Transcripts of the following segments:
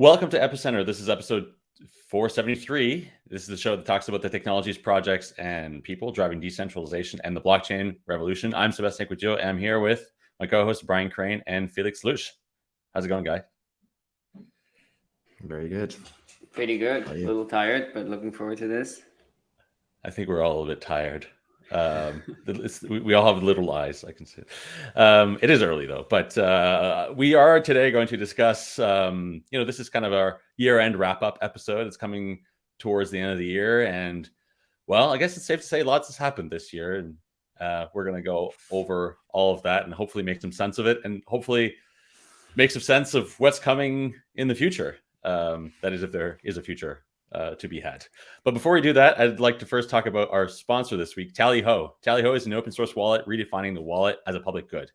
Welcome to Epicenter. This is episode 473. This is the show that talks about the technologies, projects, and people driving decentralization and the blockchain revolution. I'm Sebastien Couture, and I'm here with my co-host Brian Crain and Felix Lutsch. How's it going, guy? Very good. Pretty good. A little tired, but looking forward to this. I think we're all a little bit tired. Um, we all have little eyes. I can see. Um, it is early though, but uh, we are today going to discuss. Um, you know, this is kind of our year-end wrap-up episode. It's coming towards the end of the year, and well, I guess it's safe to say lots has happened this year, and uh, we're going to go over all of that and hopefully make some sense of it, and hopefully make some sense of what's coming in the future. Um, that is, if there is a future uh, to be had. But before we do that, I'd like to first talk about our sponsor this week, Tallyho. Tallyho is an open source wallet redefining the wallet as a public good.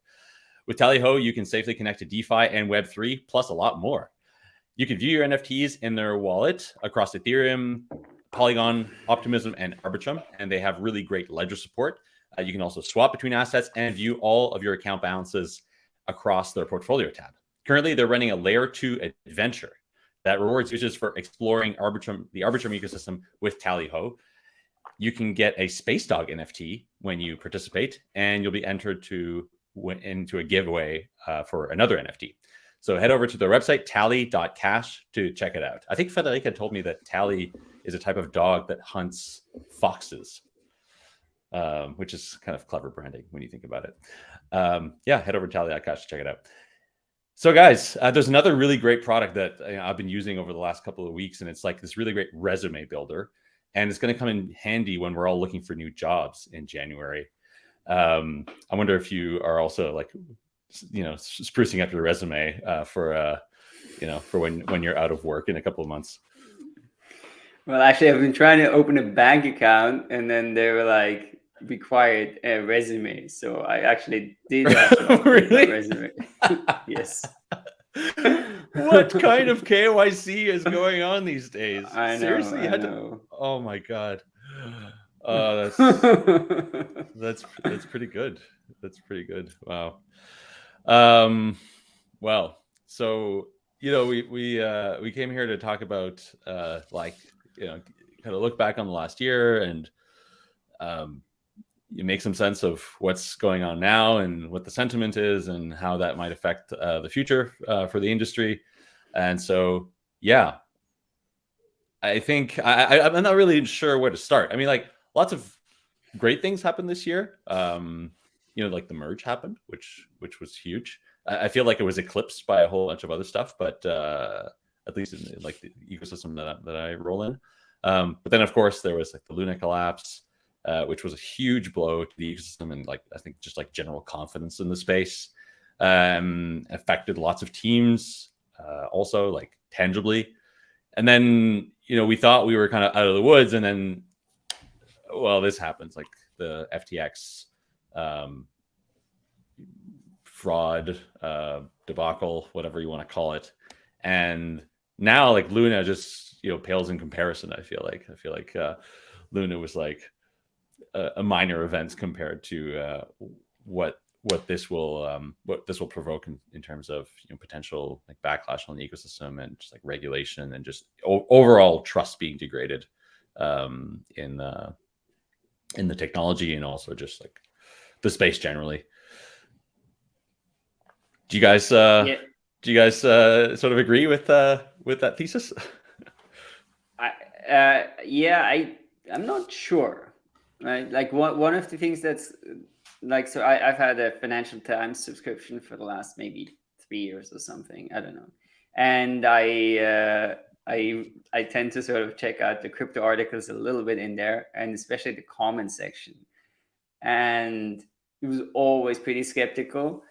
With Tallyho, you can safely connect to DeFi and Web3, plus a lot more. You can view your NFTs in their wallet across Ethereum, Polygon, Optimism, and Arbitrum, and they have really great ledger support. Uh, you can also swap between assets and view all of your account balances across their portfolio tab. Currently, they're running a layer two adventure that rewards users for exploring Arbitrum, the Arbitrum ecosystem with Tallyho. You can get a Space Dog NFT when you participate, and you'll be entered to into a giveaway uh, for another NFT. So head over to their website, tally.cash, to check it out. I think Federica told me that Tally is a type of dog that hunts foxes, um, which is kind of clever branding when you think about it. Um, yeah, head over to tally.cash to check it out. So, guys, uh, there's another really great product that you know, I've been using over the last couple of weeks, and it's like this really great resume builder, and it's going to come in handy when we're all looking for new jobs in January. Um, I wonder if you are also like, you know, sprucing up your resume uh, for, uh, you know, for when when you're out of work in a couple of months. Well, actually, I've been trying to open a bank account, and then they were like, required a resume. So I actually did really? resume. yes. what kind of KYC is going on these days? I know. Seriously, I know. To... Oh my god. Uh, that's that's that's pretty good. That's pretty good. Wow. Um, well, so you know, we we uh, we came here to talk about uh, like you know, kind of look back on the last year and um, you make some sense of what's going on now and what the sentiment is and how that might affect uh, the future uh, for the industry. And so, yeah, I think I, I, am not really sure where to start. I mean, like lots of great things happened this year. Um, you know, like the merge happened, which which was huge. I, I feel like it was eclipsed by a whole bunch of other stuff, but uh, at least in like the ecosystem that I, that I roll in. Um, but then, of course, there was like the Luna collapse uh, which was a huge blow to the ecosystem and like I think just like general confidence in the space. Um, affected lots of teams, uh, also like tangibly. And then you know we thought we were kind of out of the woods, and then well, this happens like the FTX um, fraud uh, debacle, whatever you want to call it, and now like Luna just you know pales in comparison. I feel like I feel like uh, Luna was like a, a minor events compared to uh, what what this will um, what this will provoke in, in terms of you know potential like backlash on the ecosystem and just like regulation and just overall trust being degraded um, in the in the technology and also just like the space generally. Do you guys uh, yeah. do you guys uh, sort of agree with uh, with that thesis? I uh, yeah, I I'm not sure right? Like one one of the things that's like so I, I've had a Financial Times subscription for the last maybe three years or something. I don't know, and I uh, I I tend to sort of check out the crypto articles a little bit in there, and especially the comment section, and it was always pretty skeptical.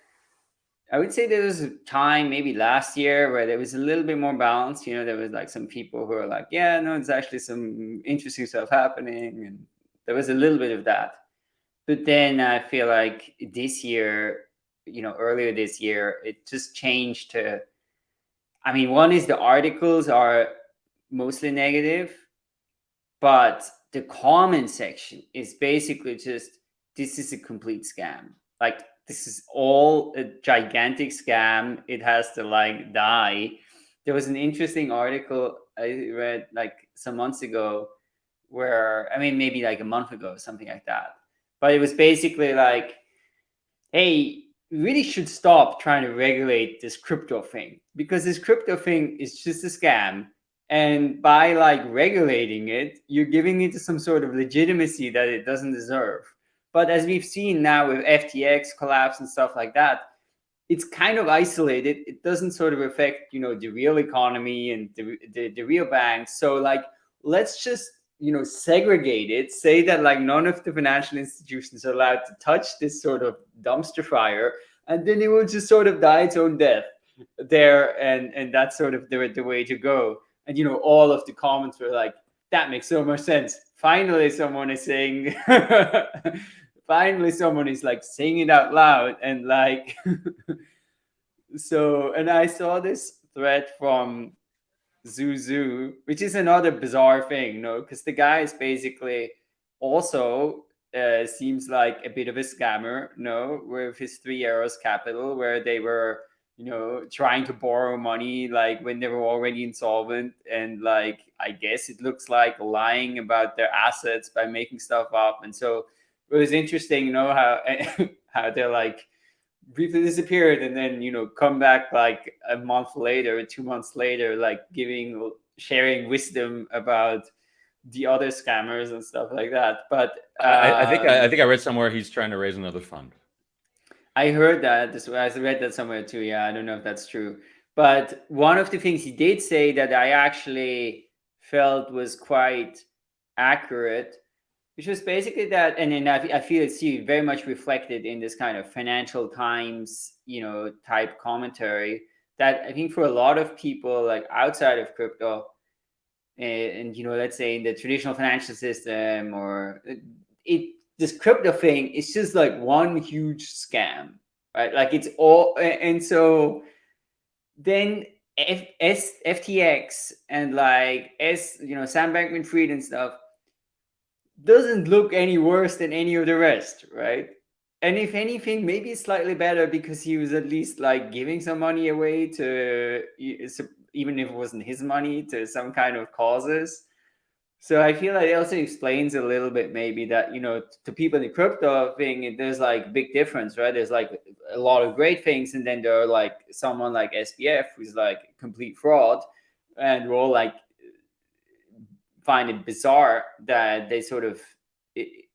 I would say there was a time maybe last year where there was a little bit more balance. You know, there was like some people who are like, yeah, no, there's actually some interesting stuff happening, and there was a little bit of that. But then I feel like this year, you know, earlier this year, it just changed to, I mean, one is the articles are mostly negative, but the comment section is basically just, this is a complete scam. Like this is all a gigantic scam. It has to like die. there was an interesting article I read like some months ago where I mean maybe like a month ago, something like that. But it was basically like, hey, we really should stop trying to regulate this crypto thing because this crypto thing is just a scam. And by like regulating it, you're giving it some sort of legitimacy that it doesn't deserve. But as we've seen now with FTX collapse and stuff like that, it's kind of isolated. It doesn't sort of affect, you know, the real economy and the, the, the real banks. So like, let's just, you know, segregate it, say that like none of the financial institutions are allowed to touch this sort of dumpster fire, and then it will just sort of die its own death there. And, and that's sort of the, the way to go. And, you know, all of the comments were like, that makes so much sense. Finally, someone is saying, finally someone is like saying it out loud and like so and i saw this thread from Zhu Su which is another bizarre thing no because the guy is basically also uh, seems like a bit of a scammer no with his three arrows capital where they were you know trying to borrow money like when they were already insolvent. And like i guess it looks like lying about their assets by making stuff up. And so it was interesting, you know, how how they're like briefly disappeared and then you know come back like a month later, two months later, like giving sharing wisdom about the other scammers and stuff like that. But um, I, I, think I, I, think I read somewhere he's trying to raise another fund. I heard that. This I read that somewhere too. Yeah, I don't know if that's true. But one of the things he did say that I actually felt was quite accurate which was basically that and then I, I feel it's very much reflected in this kind of financial times you know type commentary that i think for a lot of people like outside of crypto and, eh, and you know let's say in the traditional financial system or uh, it this crypto thing is just like one huge scam right? Like it's all and so then F, S, FTX and like S, you know, Sam Bankman Fried and stuff, doesn't look any worse than any of the rest, right? And if anything, maybe slightly better because he was at least like giving some money away to, even if it wasn't his money, to some kind of causes. So I feel like it also explains a little bit maybe that, you know, to people in the crypto thing, there's like big difference, right? There's like a lot of great things. And then there are like someone like SBF who's like complete fraud. And we're all like, find it bizarre that they sort of it,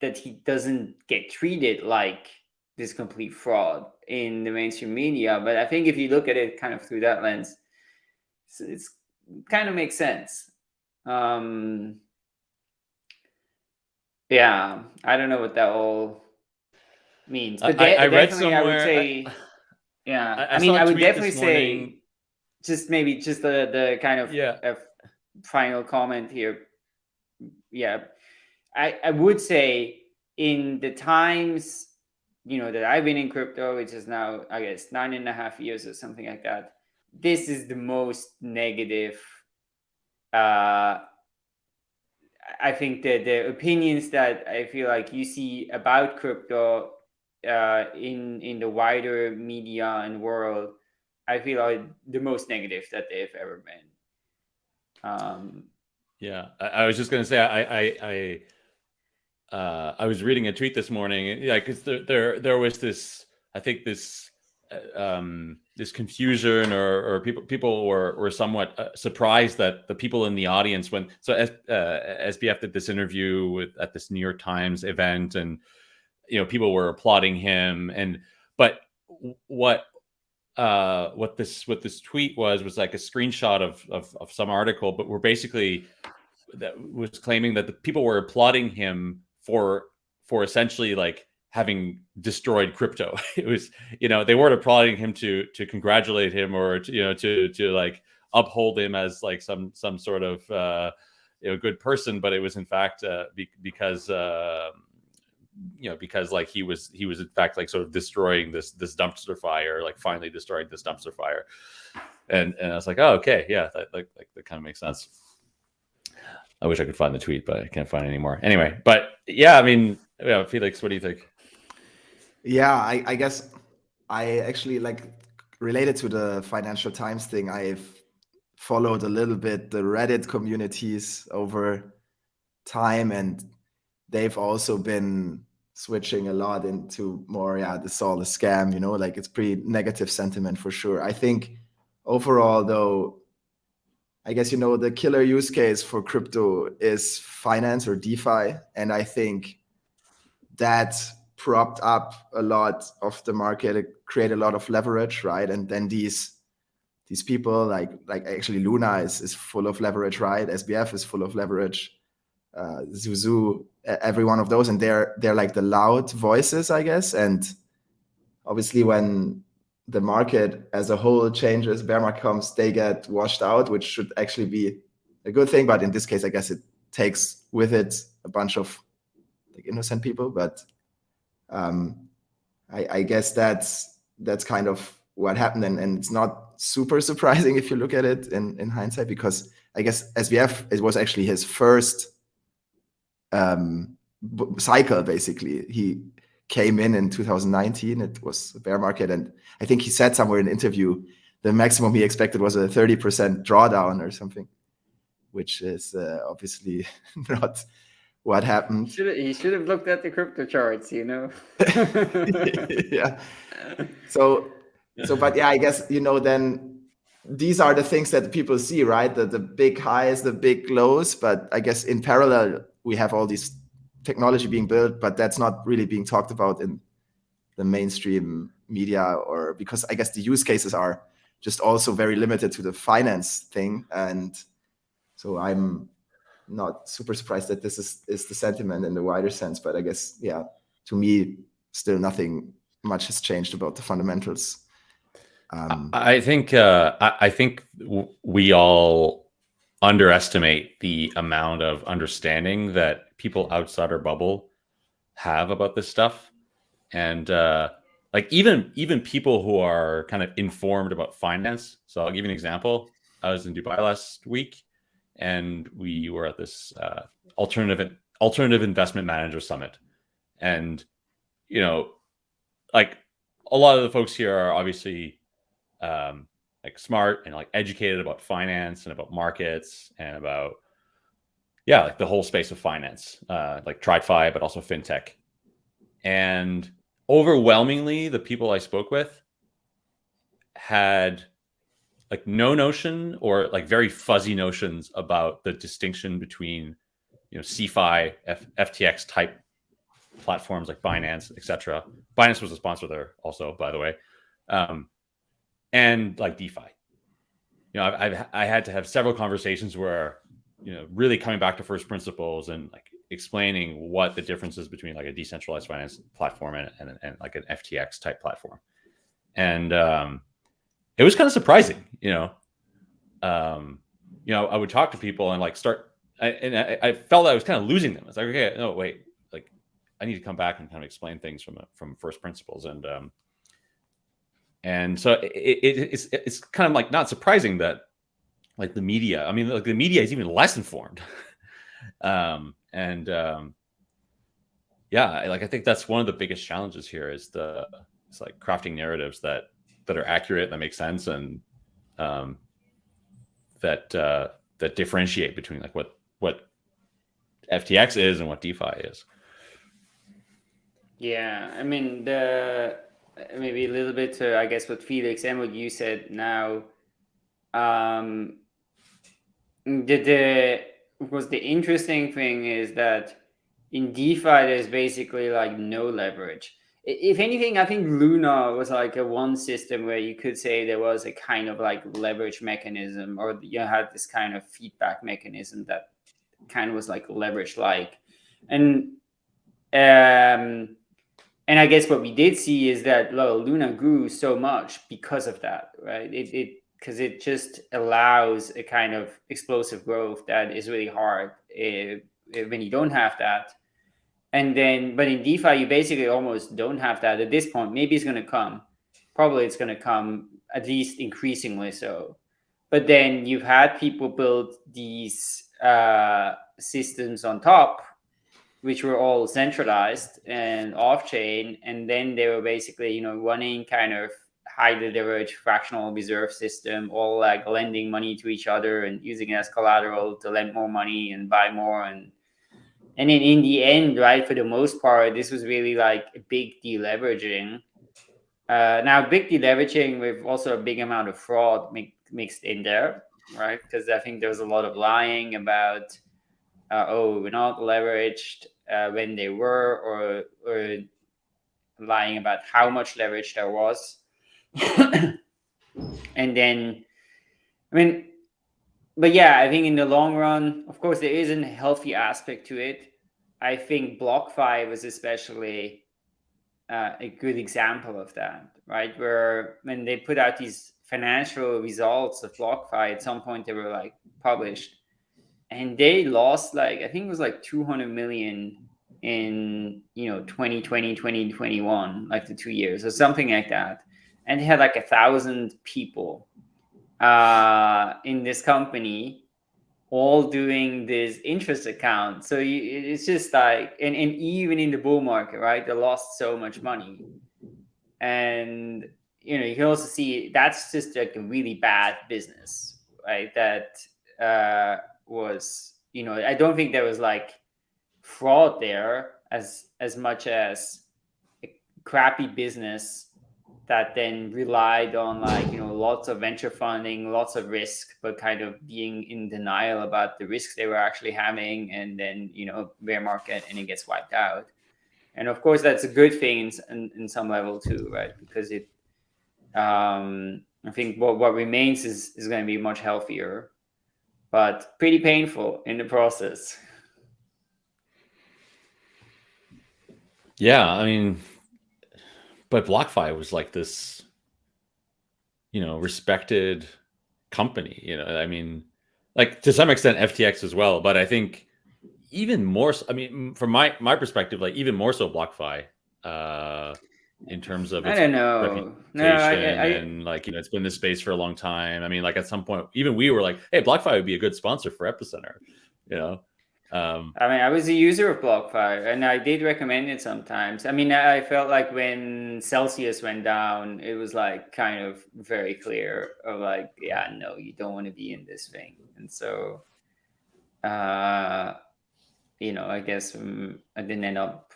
that he doesn't get treated like this complete fraud in the mainstream media. But I think if you look at it kind of through that lens, it's, it's kind of makes sense. Um, yeah, I don't know what that all means. But I, I read somewhere. I would say, yeah, I, I, I mean, I would definitely say just maybe just the the kind of yeah final comment here. Yeah, I, I would say in the times, you know, that I've been in crypto, which is now, I guess, nine and a half years or something like that, this is the most negative. Uh, I think that the opinions that I feel like you see about crypto uh, in in the wider media and world, I feel like the most negative that they've ever been. Um, yeah, I, I, was just going to say, I, I, I, uh, I was reading a tweet this morning. Yeah, because there, there, there was this, I think this, uh, um, this confusion, or, or people, people were, were somewhat uh, surprised that the people in the audience when so S, uh, SBF did this interview with at this New York Times event, and you know people were applauding him, and but what uh, what this what this tweet was was like a screenshot of, of, of some article, but we're basically that was claiming that the people were applauding him for for essentially like having destroyed crypto. It was you know they weren't applauding him to to congratulate him or to, you know to to like uphold him as like some some sort of uh, you know good person, but it was in fact uh, be, because. Uh, you know because like he was he was in fact like sort of destroying this this dumpster fire like finally destroying this dumpster fire. And and i was like oh okay yeah that like, like that kind of makes sense. I wish i could find the tweet but i can't find anymore. Anyway but yeah i mean yeah felix what do you think? Yeah i i guess i actually like related to the financial times thing i've followed a little bit the Reddit communities over time, and they've also been switching a lot into more, yeah, this all a scam, you know, like it's pretty negative sentiment for sure. I think overall, though, I guess you know the killer use case for crypto is finance or DeFi, and I think that propped up a lot of the market, it created a lot of leverage, right? And then these these people like like actually Luna is is full of leverage, right? SBF is full of leverage, uh, Zhu Su, every one of those, and they're they're like the loud voices, I guess. And obviously, when the market as a whole changes, bear market comes, they get washed out, which should actually be a good thing. But in this case, I guess it takes with it a bunch of like innocent people, but um, I, I, guess that's that's kind of what happened, and, and it's not super surprising if you look at it in, in hindsight, because I guess SBF it was actually his first um, cycle. Basically, he came in in 2019. It was a bear market, and I think he said somewhere in an interview the maximum he expected was a 30% drawdown or something, which is uh, obviously not what happened. He should, have, he should have looked at the crypto charts, you know. yeah. So, so, but yeah, I guess you know then these are the things that people see, right? The the big highs, the big lows. But I guess in parallel, we have all these technology being built, but that's not really being talked about in the mainstream media, or because I guess the use cases are just also very limited to the finance thing, and so I'm not super surprised that this is is the sentiment in the wider sense. But I guess yeah, to me, still nothing much has changed about the fundamentals. Um, I think uh, I, I think we all underestimate the amount of understanding that people outside our bubble have about this stuff, and uh, like even even people who are kind of informed about finance. So I'll give you an example. I was in Dubai last week, and we were at this uh, alternative alternative investment manager summit, and you know, like a lot of the folks here are obviously um, like smart and like educated about finance and about markets and about yeah, like the whole space of finance, uh, like TradFi, but also fintech. And overwhelmingly, the people I spoke with had like no notion or like very fuzzy notions about the distinction between you know CeFi F- FTX type platforms like Binance, etc. Binance was a sponsor there also, by the way, um, and like DeFi. You know, I've, I've I had to have several conversations where you know really coming back to first principles and like explaining what the difference is between like a decentralized finance platform and, and, and like an FTX type platform, and um, it was kind of surprising, you know. Um, you know, I would talk to people and like start, I, and I, I felt I was kind of losing them. It's like, okay, no, wait, like I need to come back and kind of explain things from from first principles, and um, and so it, it, it's it's kind of like not surprising that like the media, I mean, like the media is even less informed, um, and um, yeah, like I think that's one of the biggest challenges here is the it's like crafting narratives that that are accurate, that make sense, and um, that uh, that differentiate between like what what FTX is and what DeFi is. Yeah, I mean the maybe a little bit to I guess what Felix and what you said now. Um, the the was the interesting thing is that in DeFi there's basically like no leverage if anything, I think Luna was like a one system where you could say there was a kind of like leverage mechanism, or you had this kind of feedback mechanism that kind of was like leverage like, and um, and I guess what we did see is that well, Luna grew so much because of that, right? It it because it just allows a kind of explosive growth that is really hard if, if, when you don't have that and then, but in DeFi, you basically almost don't have that at this point. Maybe it's going to come. Probably it's going to come at least increasingly so. But then you've had people build these uh, systems on top, which were all centralized and off chain. And then they were basically, you know, running kind of highly leveraged fractional reserve system, all like lending money to each other and using it as collateral to lend more money and buy more and and then in the end, right, for the most part, this was really like a big deleveraging. Uh, now, big deleveraging with also a big amount of fraud mi- mixed in there, right? Because I think there was a lot of lying about, uh, oh, we're not leveraged uh, when they were, or or lying about how much leverage there was. and then, I mean, but yeah, I think in the long run, of course, there is a healthy aspect to it. I think BlockFi was especially uh, a good example of that, right? Where when they put out these financial results of BlockFi, at some point they were like published, and they lost like I think it was like 200 million in you know 2020 2021 like the two years or something like that. And they had like a thousand people uh, in this company all doing this interest account. So you, it's just like and, and even in the bull market right they lost so much money. And you know you can also see that's just like a really bad business right that uh, was you know i don't think there was like fraud there as as much as a crappy business that then relied on like you know lots of venture funding lots of risk but kind of being in denial about the risks they were actually having and then you know bear market and it gets wiped out. And of course that's a good thing in, in, some level too right? Because it um i think what, what remains is is going to be much healthier but pretty painful in the process Yeah, I mean, but BlockFi was like this, you know, respected company. You know, I mean, like to some extent FTX as well, but I think even more. I mean, from my my perspective, like even more so BlockFi, uh, in terms of I don't know. reputation No, I, I, and like you know, it's been this space for a long time. I mean, like at some point, even we were like, hey, BlockFi would be a good sponsor for Epicenter. You know, um, I mean, I was a user of BlockFi, and I did recommend it sometimes. I mean, I felt like when Celsius went down, it was like kind of very clear of like, yeah, no, you don't want to be in this thing. And so, uh, you know, I guess um, I didn't end up,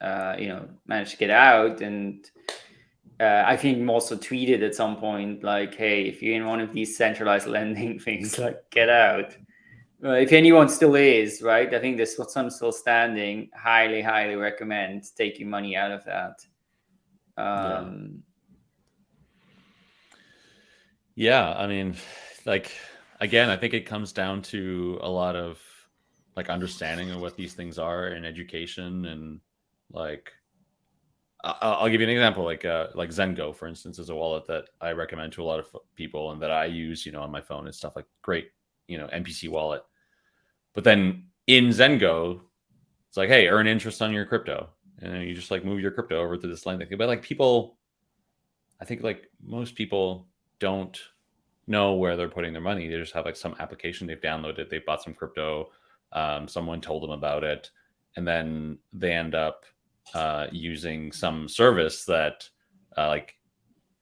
uh, you know, managed to get out. And uh, I think also tweeted at some point like, hey, if you're in one of these centralized lending things, like, get out. Uh, if anyone still is, right? I think there's some still standing. Highly, highly recommend taking money out of that. Um, yeah, I mean, like again, I think it comes down to a lot of like understanding of what these things are and education and like I'll give you an example, like uh, like Zengo, for instance, is a wallet that I recommend to a lot of people and that I use, you know, on my phone and stuff. Like great, you know, MPC wallet. But then in Zengo, it's like, hey, earn interest on your crypto, and you just like move your crypto over to this lending thing. But like people, I think like most people don't know where they're putting their money. They just have like some application they've downloaded, they bought some crypto, um, someone told them about it, and then they end up uh, using some service that uh, like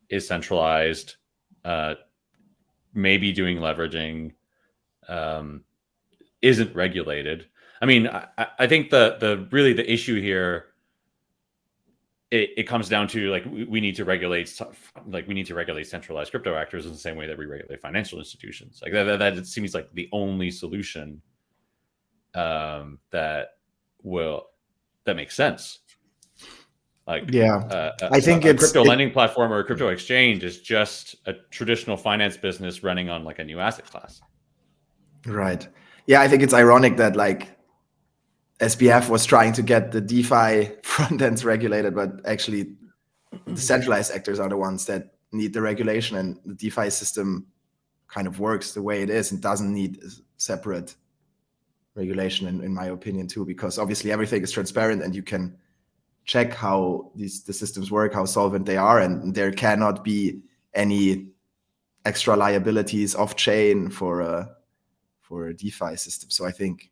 is centralized, uh, maybe doing leveraging, um, isn't regulated. I mean, I, I think the the really the issue here it, it comes down to like we, we need to regulate like we need to regulate centralized crypto actors in the same way that we regulate financial institutions. Like that, that, that it seems like the only solution um, that will that makes sense. Like Yeah. uh, I think a, a crypto it- lending platform or a crypto exchange is just a traditional finance business running on like a new asset class. Right. Yeah, I think it's ironic that like SBF was trying to get the DeFi front ends regulated, but actually the centralized actors are the ones that need the regulation and the DeFi system kind of works the way it is and doesn't need separate regulation in, in my opinion too, because obviously everything is transparent and you can check how these the systems work, how solvent they are, and there cannot be any extra liabilities off chain for a for a DeFi system. So I think,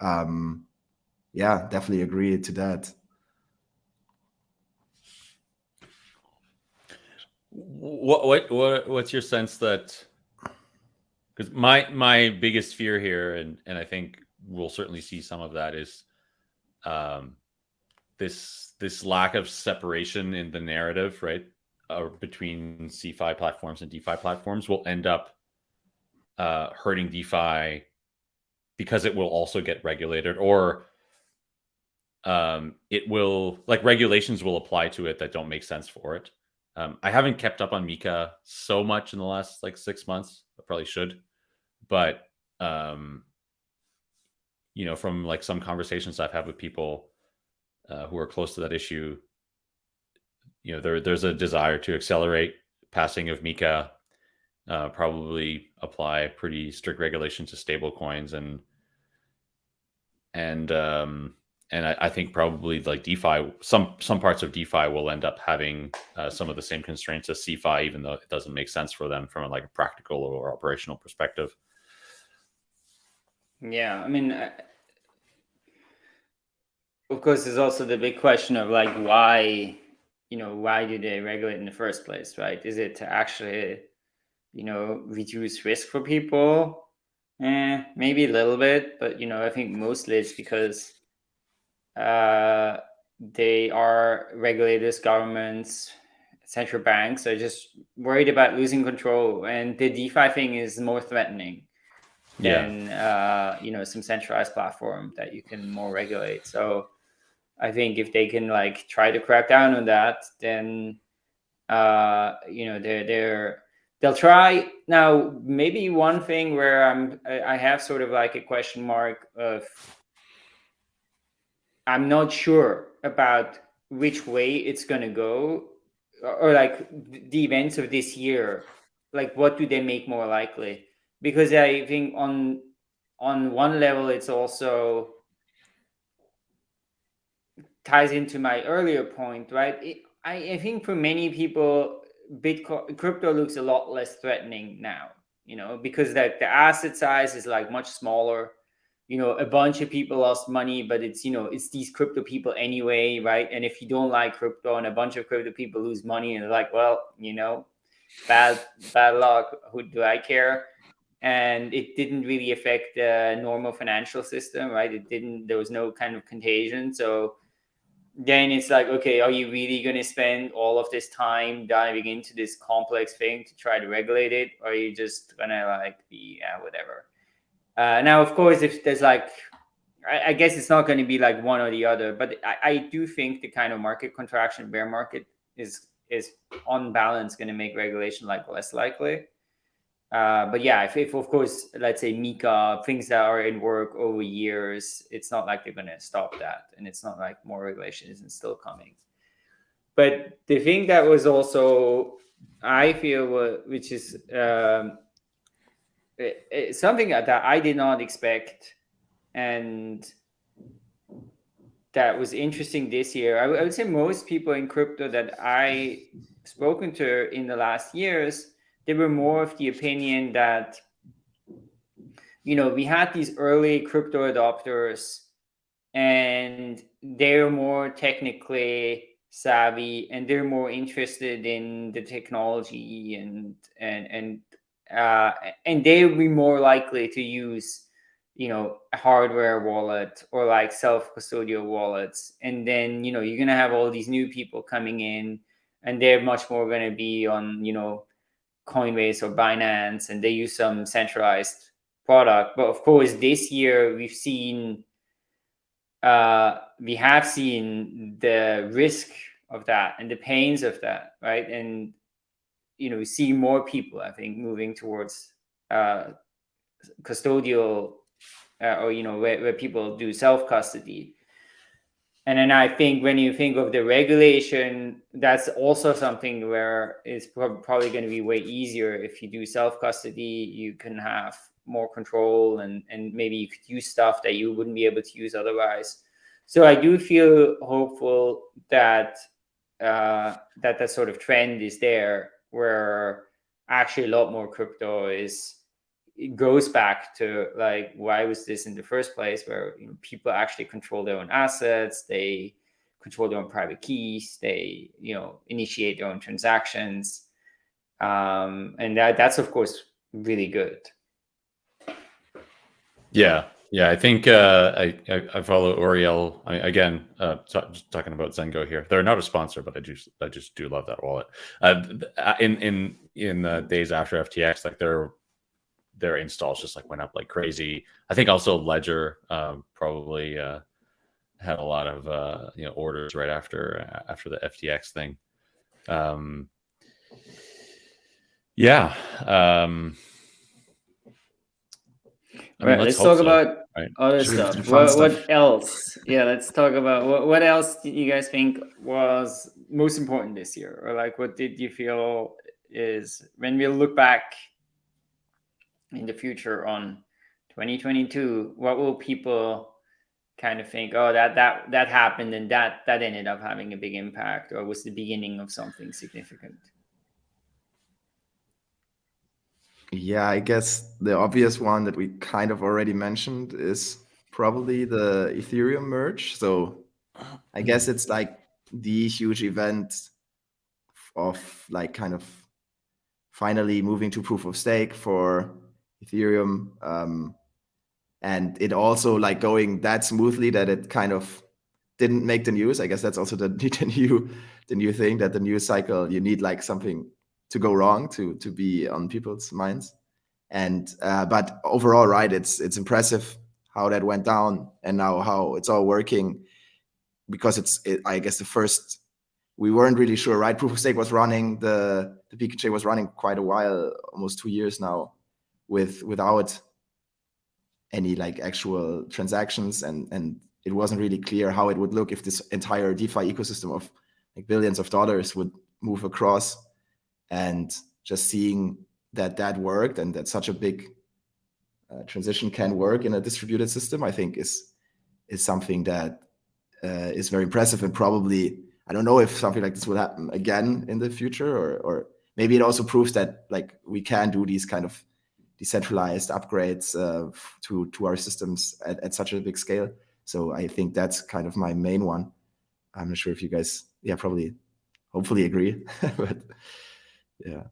um, yeah, definitely agree to that. What what what what's your sense that? Because my my biggest fear here, and and I think we'll certainly see some of that is, um, this this lack of separation in the narrative, right, uh, between CeFi platforms and DeFi platforms will end up uh, hurting DeFi because it will also get regulated, or um, it will like regulations will apply to it that don't make sense for it. Um, I haven't kept up on MiCA so much in the last like six months. I probably should, but um, you know, from like some conversations I've had with people uh, who are close to that issue, you know, there there's a desire to accelerate passing of MiCA, uh, probably apply pretty strict regulations to stable coins and and um, and I, I, think probably like DeFi, some some parts of DeFi will end up having uh, some of the same constraints as CeFi, even though it doesn't make sense for them from a, like a practical or operational perspective. Yeah, I mean, uh, of course, there's also the big question of like why, you know, why do they regulate in the first place, right? Is it to actually, you know, reduce risk for people? Eh, maybe a little bit, but you know, I think mostly it's because uh, they are regulators, governments, central banks are just worried about losing control, and the DeFi thing is more threatening yeah. than uh, you know some centralized platform that you can more regulate. So I think if they can like try to crack down on that, then uh, you know they're they're they'll try. Now maybe one thing where i'm i have sort of like a question mark of I'm not sure about which way it's to go or, or like the events of this year like what do they make more likely? Because i think on on one level it's also ties into my earlier point right? It, I, I think for many people bitcoin crypto looks a lot less threatening now you know because that the asset size is like much smaller. You know a bunch of people lost money but it's you know it's these crypto people anyway right? And if you don't like crypto and a bunch of crypto people lose money and they're like well you know bad bad luck. Who do i care? And it didn't really affect the normal financial system right? It didn't there was no kind of contagion. So then it's like okay are you really going to spend all of this time diving into this complex thing to try to regulate it or are you just gonna like be yeah whatever uh, now, of course, if there's like, I, I guess it's not going to be like one or the other, but I, I do think the kind of market contraction, bear market, is is on balance going to make regulation like less likely. Uh, but yeah, if, if of course, let's say MiCA, things that are in work over years, it's not like they're going to stop that, and it's not like more regulation isn't still coming. But the thing that was also, I feel, which is um, it, it's something that I did not expect, and that was interesting this year. I, I would say most people in crypto that I spoken to in the last years, they were more of the opinion that you know we had these early crypto adopters and they're more technically savvy and they're more interested in the technology and and and uh, and they will be more likely to use you know a hardware wallet or like self custodial wallets. And then you know you're going to have all these new people coming in and they're much more going to be on you know coinbase or binance and they use some centralized product. But of course this year we've seen uh we have seen the risk of that and the pains of that right? And you know we see more people i think moving towards uh, custodial uh, or you know where, where people do self custody and then i think when you think of the regulation that's also something where it's probably going to be way easier. If you do self custody you can have more control and and maybe you could use stuff that you wouldn't be able to use otherwise. So i do feel hopeful that uh, that that sort of trend is there where actually a lot more crypto is it goes back to like why was this in the first place where you know, people actually control their own assets they control their own private keys they you know initiate their own transactions um, and that that's of course really good. Yeah, yeah. I think uh, I, I, follow Ouriel I, mean again. Uh, talking about Zengo here. They're not a sponsor, but I just I just do love that wallet. Uh, uh in in in the days after FTX, like their their installs just like went up like crazy. I think also Ledger um, probably uh, had a lot of uh, you know orders right after after the FTX thing. Um, yeah. Um, I mean, right, let's, let's talk so, about right? other Should stuff. What, stuff. what, else? Yeah, let's talk about what, what else did you guys think was most important this year? Or like what did you feel is when we look back in the future on 2022, what will people kind of think, oh, that that that happened and that that ended up having a big impact or was the beginning of something significant? Yeah, I guess the obvious one that we kind of already mentioned is probably the Ethereum merge. So I guess it's like the huge event of like kind of finally moving to proof of stake for Ethereum. Um, and it also like going that smoothly that it kind of didn't make the news. I guess that's also the, the new the new thing that the news cycle you need like something to go wrong to to be on people's minds. And uh, but overall, right, it's it's impressive how that went down and now how it's all working because it's it, I guess the first we weren't really sure, right? Proof of stake was running, the the chain was running quite a while, almost two years now, with without any like actual transactions. And and it wasn't really clear how it would look if this entire DeFi ecosystem of like billions of dollars would move across. And just seeing that that worked and that such a big uh, transition can work in a distributed system, I think is is something that uh, is very impressive. And probably I don't know if something like this will happen again in the future or or maybe it also proves that like we can do these kind of decentralized upgrades uh, to to our systems at, at such a big scale. So I think that's kind of my main one. I'm not sure if you guys, yeah, probably, hopefully agree, but yeah.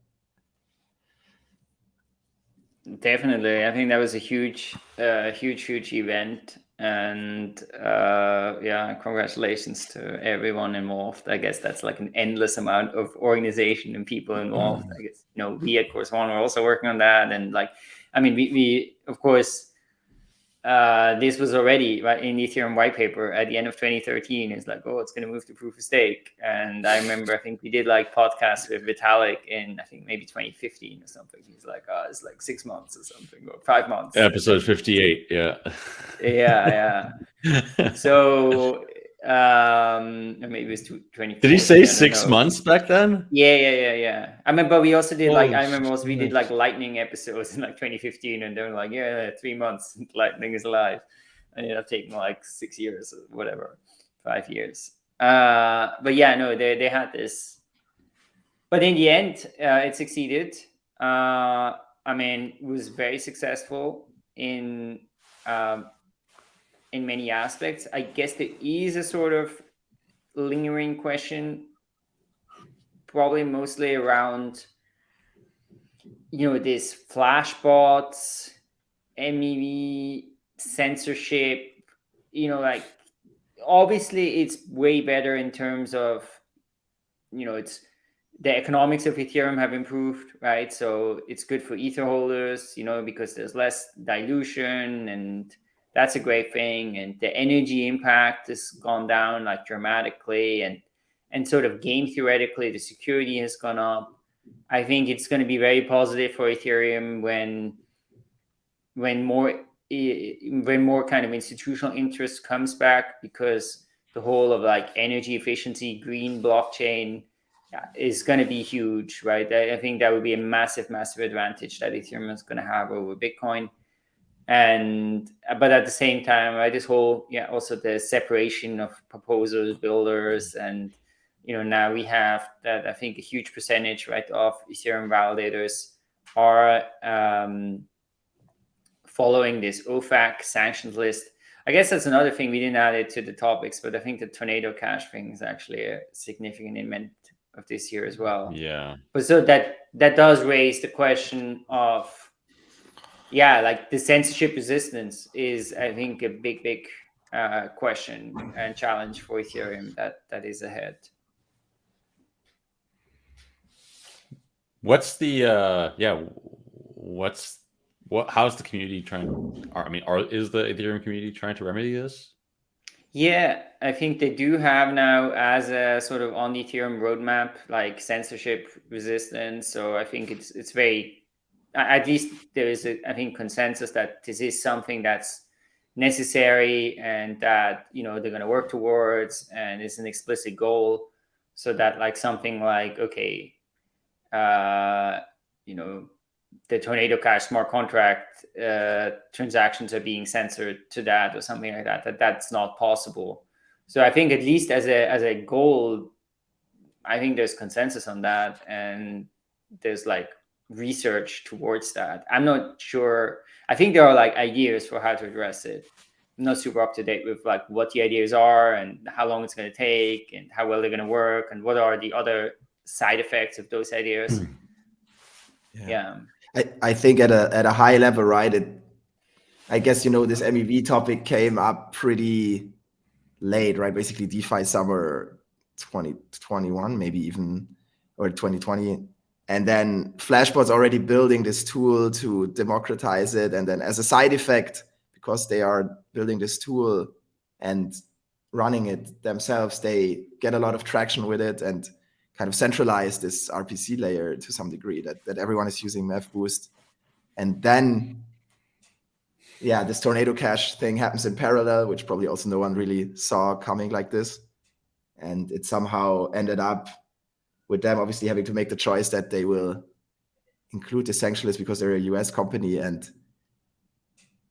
Definitely, I think that was a huge, uh, huge, huge event, and uh, yeah, congratulations to everyone involved. I guess that's like an endless amount of organization and people involved. Mm. I guess you know we at Chorus One are also working on that, and like, I mean, we, we of course uh, this was already right in the Ethereum white paper at the end of 2013. It's like, oh, it's going to move to proof of stake. And I remember, I think we did like podcasts with Vitalik in, I think maybe 2015 or something. He's like, oh, it's like six months or something, or five months. Episode 58. Yeah. Yeah. Yeah. so um maybe it was 20 did he say six know. months back then? Yeah yeah yeah yeah. I remember we also did like i remember also we did like lightning episodes in like 2015 and they were like yeah three months lightning is alive. And it have taken like six years or whatever five years. Uh but yeah no they, they had this. But in the end uh it succeeded. Uh i mean it was very successful in um in many aspects. I guess there is a sort of lingering question, probably mostly around, you know, this flashbots, MEV, censorship, you know, like obviously it's way better in terms of, you know, it's the economics of Ethereum have improved, right? So it's good for Ether holders, you know, because there's less dilution and that's a great thing. And the energy impact has gone down like dramatically and and sort of game theoretically the security has gone up. I think it's going to be very positive for Ethereum when when more when more kind of institutional interest comes back because the whole of like energy efficiency green blockchain is going to be huge right i think that would be a massive massive advantage that ethereum is going to have over bitcoin and but at the same time right this whole yeah also the separation of proposers builders and you know now we have that i think a huge percentage right of ethereum validators are um, following this ofac sanctions list. I guess that's another thing we didn't add it to the topics but i think the tornado cash thing is actually a significant event of this year as well. Yeah. But so that that does raise the question of yeah like the censorship resistance is i think a big big uh, question and challenge for ethereum that that is ahead what's the uh yeah what's what how's the community trying i mean are is the ethereum community trying to remedy this yeah, I think they do have now as a sort of on the Ethereum roadmap, like censorship resistance. So I think it's it's very, at least there is a I think consensus that this is something that's necessary and that you know they're going to work towards, and it's an explicit goal, so that like something like okay, uh, you know the Tornado Cash smart contract uh, transactions are being censored to that or something like that, that that's not possible. So I think at least as a as a goal, I think there's consensus on that, and there's like research towards that. I'm not sure. I think there are like ideas for how to address it. I'm not super up to date with like what the ideas are and how long it's going to take and how well they're going to work and what are the other side effects of those ideas. Hmm. yeah. yeah. I, I think at a at a high level, right? It, I guess you know this MEV topic came up pretty late, right? Basically, DeFi summer 2021, maybe even or 2020, and then Flashbots already building this tool to democratize it, and then as a side effect, because they are building this tool and running it themselves, they get a lot of traction with it and kind of centralize this RPC layer to some degree that, that everyone is using MEV Boost. And then, yeah, this Tornado Cash thing happens in parallel, which probably also no one really saw coming like this. And it somehow ended up with them obviously having to make the choice that they will include the sanctionless because they're a US company and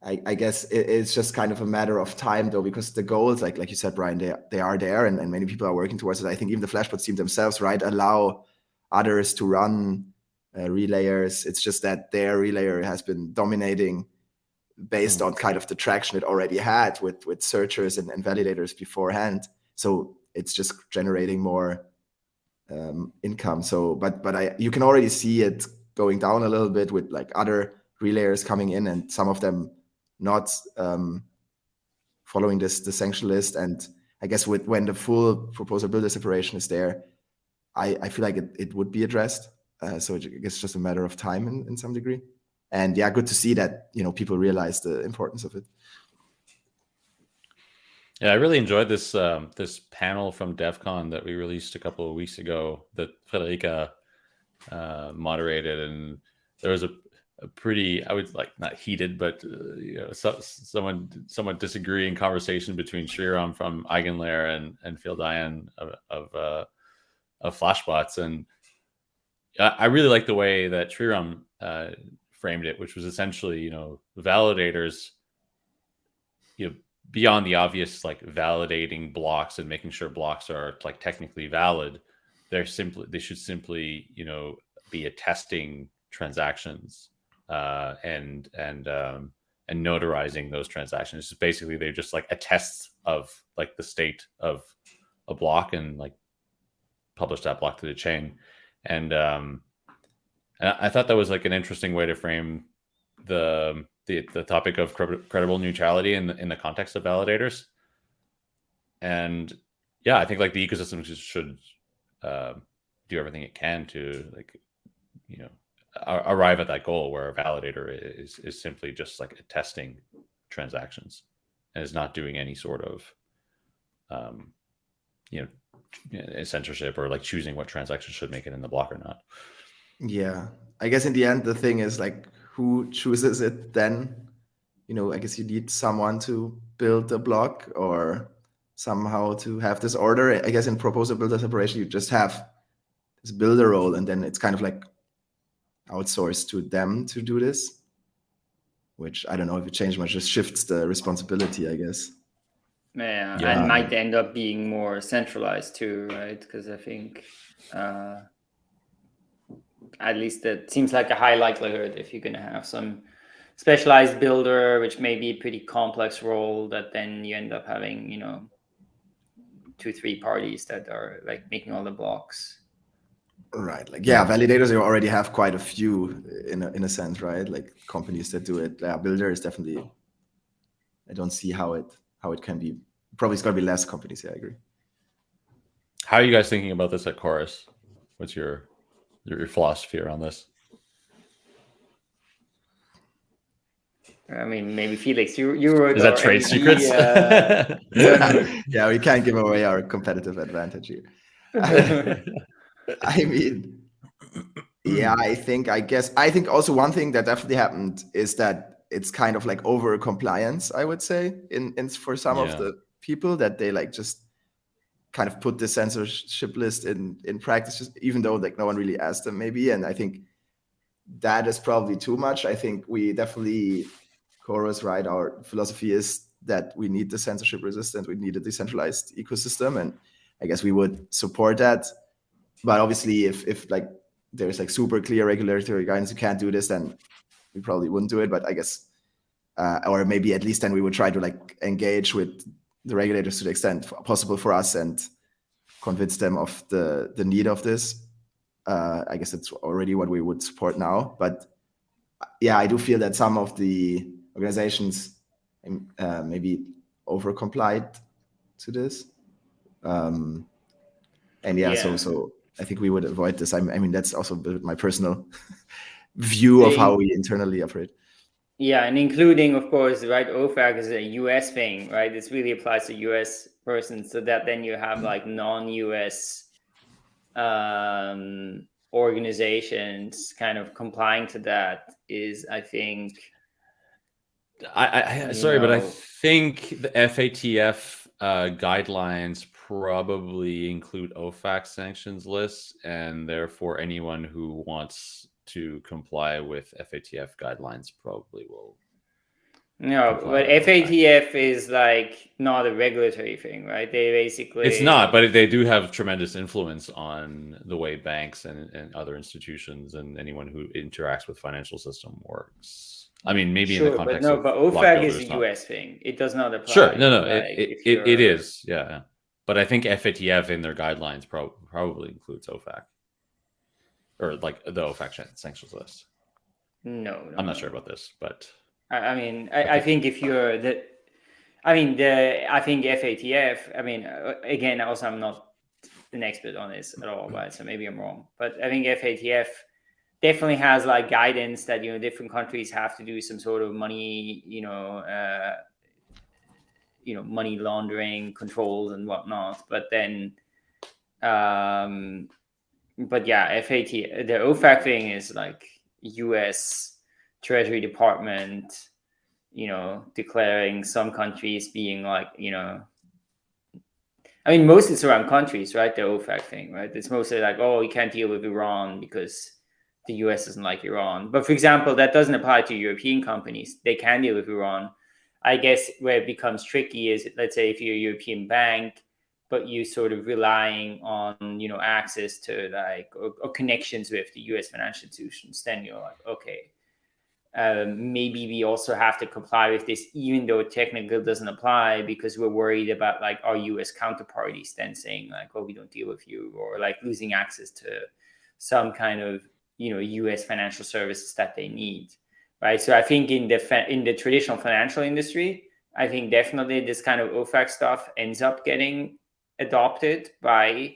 I, I guess it, it's just kind of a matter of time though, because the goals, like like you said, Brian, they they are there, and, and many people are working towards it. I think even the Flashbots team themselves, right, allow others to run uh, relayers. It's just that their relayer has been dominating based mm. on kind of the traction it already had with with searchers and, and validators beforehand. So it's just generating more um, income. So, but but I you can already see it going down a little bit with like other relayers coming in, and some of them not um, following this the sanction list. And I guess with when the full proposal builder separation is there, I, I feel like it, it would be addressed. Uh, so I guess it's just a matter of time in, in some degree. And yeah, good to see that you know people realize the importance of it. Yeah, I really enjoyed this um, this panel from Devcon that we released a couple of weeks ago that Friederike uh, moderated, and there was a a pretty i would like not heated but uh, you know so, someone somewhat disagreeing conversation between Sreeram from Eigenlayer and and Phil Daian of of, uh, of Flashbots. And I, really like the way that Sreeram uh, framed it which was essentially you know validators you know beyond the obvious like validating blocks and making sure blocks are like technically valid they're simply they should simply you know be attesting transactions uh, and and um, and notarizing those transactions. It's basically they're just like attests of like the state of a block and like publish that block to the chain. And um, and I thought that was like an interesting way to frame the the, the topic of credible neutrality in the, in the context of validators. And yeah, I think like the ecosystem should uh, do everything it can to like you know arrive at that goal where a validator is is simply just like testing transactions and is not doing any sort of um, you know censorship or like choosing what transactions should make it in the block or not yeah i guess in the end the thing is like who chooses it then you know i guess you need someone to build the block or somehow to have this order i guess in proposer builder separation you just have this builder role and then it's kind of like outsource to them to do this, which I don't know if it changed much, just shifts the responsibility, I guess. Yeah, yeah. and might end up being more centralized too, right? Because I think uh, at least it seems like a high likelihood if you're going to have some specialized builder, which may be a pretty complex role, that then you end up having, you know, two, three parties that are like making all the blocks. Right. Like yeah, validators you already have quite a few uh, in a, in a sense, right? Like companies that do it. Yeah, builder is definitely. I don't see how it how it can be. Probably it's gonna be less companies. Yeah, I agree. How are you guys thinking about this at Chorus? What's your your, your philosophy around this? I mean, maybe Felix, you you wrote Is that trade NG, secrets? uh, yeah, we can't give away our competitive advantage here. I mean, yeah, I think, I guess, I think also one thing that definitely happened is that it's kind of like over compliance, I would say, in, in for some Yeah. of the people that they like just kind of put the censorship list in in practice, just even though like no one really asked them, maybe. And I think that is probably too much. I think we definitely, Chorus, right? Our philosophy is that we need the censorship resistant, we need a decentralized ecosystem, and I guess we would support that but obviously if if like there's like super clear regulatory guidance you can't do this then we probably wouldn't do it but i guess uh, or maybe at least then we would try to like engage with the regulators to the extent possible for us and convince them of the the need of this uh, i guess it's already what we would support now but yeah i do feel that some of the organizations um, uh, maybe over complied to this um, and yeah, so Yeah. so I think we would avoid this. I, I mean, that's also my personal view of how we internally operate. Yeah, and including, of course, right, OFAC is a US thing, right? This really applies to US persons, so that then you have like non-US um, organizations kind of complying to that is, I think, I, I sorry, but I think the FATF uh, guidelines probably include OFAC sanctions lists, and therefore anyone who wants to comply with FATF guidelines probably will. no, but. FATF is like not a regulatory thing, right? They basically It's not, but they do have tremendous influence on the way banks and, and other institutions and anyone who interacts with financial system works. I mean, maybe in sure, the but context no, of but OFAC is a not- US thing. It does not apply. Sure, no, no, like, it, it, it, is, yeah. yeah. But I think FATF in their guidelines pro- probably includes OFAC, or like the OFAC sanctions list. No, no I'm not no. sure about this, but I, I mean, I, I think if you're the, I mean the, I think FATF. I mean, uh, again, also I'm not an expert on this at all, right? So maybe I'm wrong, but I think FATF definitely has like guidance that you know different countries have to do some sort of money, you know, uh, you know, money laundering controls and whatnot. But then, um, but yeah, FAT the OFAC thing is like U.S. Treasury Department, you know, declaring some countries being like, you know, I mean, mostly it's around countries, right? The OFAC thing, right? It's mostly like, oh, you can't deal with Iran because the US doesn't like Iran. But for example, that doesn't apply to European companies. They can deal with Iran. I guess where it becomes tricky is, let's say, if you're a European bank, but you sort of relying on, you know, access to like or, or connections with the US financial institutions, then you're like, okay, um, maybe we also have to comply with this, even though it technically doesn't apply, because we're worried about like our US counterparties then saying like, "Oh, we don't deal with you," or like losing access to some kind of you know US financial services that they need, right? So I think in the in the traditional financial industry, I think definitely this kind of OFAC stuff ends up getting adopted by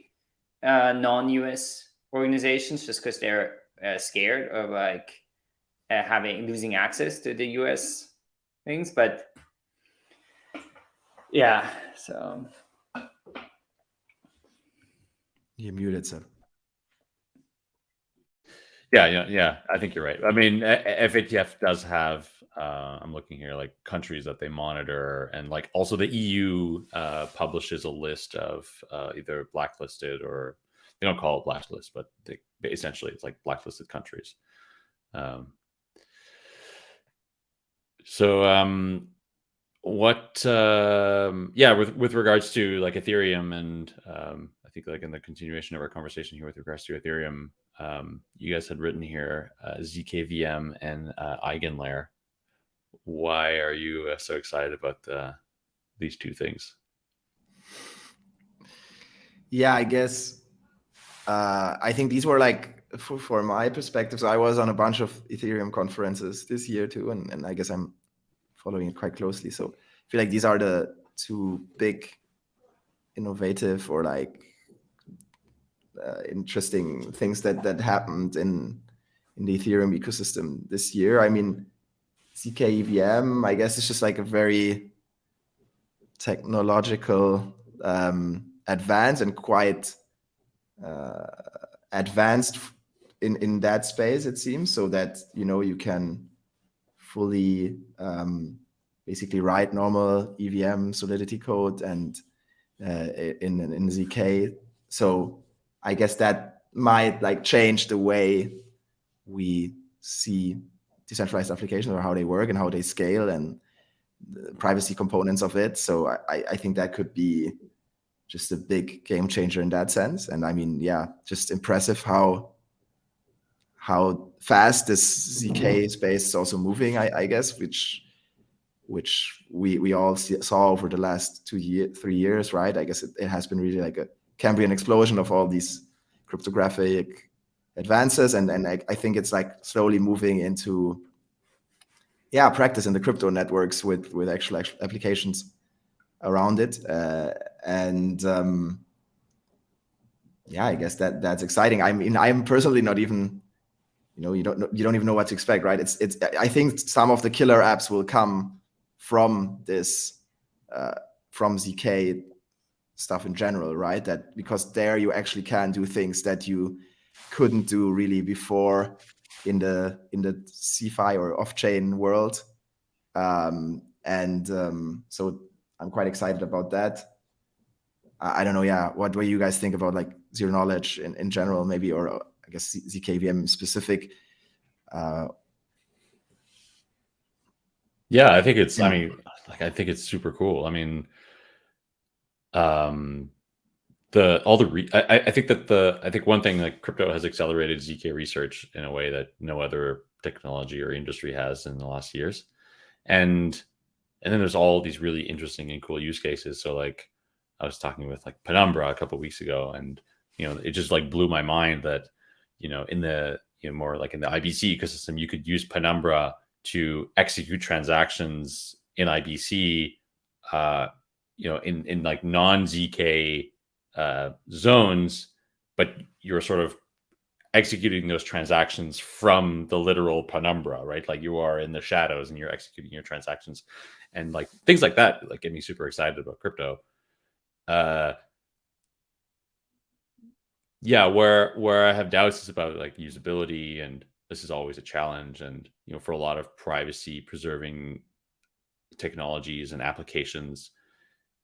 uh, non-US organizations just because they're uh, scared of like uh, having losing access to the US things, but yeah, so You're muted, so yeah, yeah, yeah. I think you're right. I mean, A- A- FATF does have. Uh, I'm looking here, like countries that they monitor, and like also the EU uh, publishes a list of uh, either blacklisted or they don't call it blacklist, but they, essentially it's like blacklisted countries. Um, so um, what um yeah with with regards to like ethereum and um i think like in the continuation of our conversation here with regards to ethereum um you guys had written here uh, zkvm and uh, eigenlayer why are you uh, so excited about uh, these two things yeah, I guess uh, I think these were like for, for my perspective. So I was on a bunch of Ethereum conferences this year too, and, and I guess I'm following it quite closely. So I feel like these are the two big innovative or like uh, interesting things that that happened in in the Ethereum ecosystem this year. I mean, zk EVM, I guess it's just like a very technological um, advance and quite uh, advanced in in that space. It seems so that you know you can fully um, basically write normal EVM Solidity code and uh, in in zk. So I guess that might like change the way we see decentralized applications or how they work and how they scale and the privacy components of it. So I, I think that could be just a big game changer in that sense. And I mean, yeah, just impressive how how fast this zk space is also moving. I, I guess, which which we we all see, saw over the last two year three years, right? I guess it, it has been really like a Cambrian explosion of all these cryptographic advances and and I, I, think it's like slowly moving into yeah practice in the crypto networks with with actual, actual applications around it. Uh, and um, yeah i guess that that's exciting. I mean i'm personally not even you know you don't you don't even know what to expect right? It's it's i think some of the killer apps will come from this uh, from zk stuff in general right? That because there you actually can do things that you couldn't do really before in the in the CeFi or off-chain world. Um, and um, so I'm quite excited about that. I, I, don't know, yeah, what do you guys think about like zero knowledge in, in general, maybe, or I guess ZKVM specific? Uh, yeah, I think it's, yeah. I mean, like, I think it's super cool. I mean, um, the all the re- I, I think that the I think one thing like crypto has accelerated zk research in a way that no other technology or industry has in the last years, and and then there's all these really interesting and cool use cases. So like I was talking with like Penumbra a couple weeks ago, and you know it just like blew my mind that you know in the you know more like in the IBC ecosystem you could use Penumbra to execute transactions in IBC, uh, you know in in like non zk uh, zones, but you're sort of executing those transactions from the literal penumbra, right? Like you are in the shadows and you're executing your transactions and like things like that, like get me super excited about crypto. Uh, yeah, where where I have doubts is about like usability and this is always a challenge. And you know, for a lot of privacy preserving technologies and applications,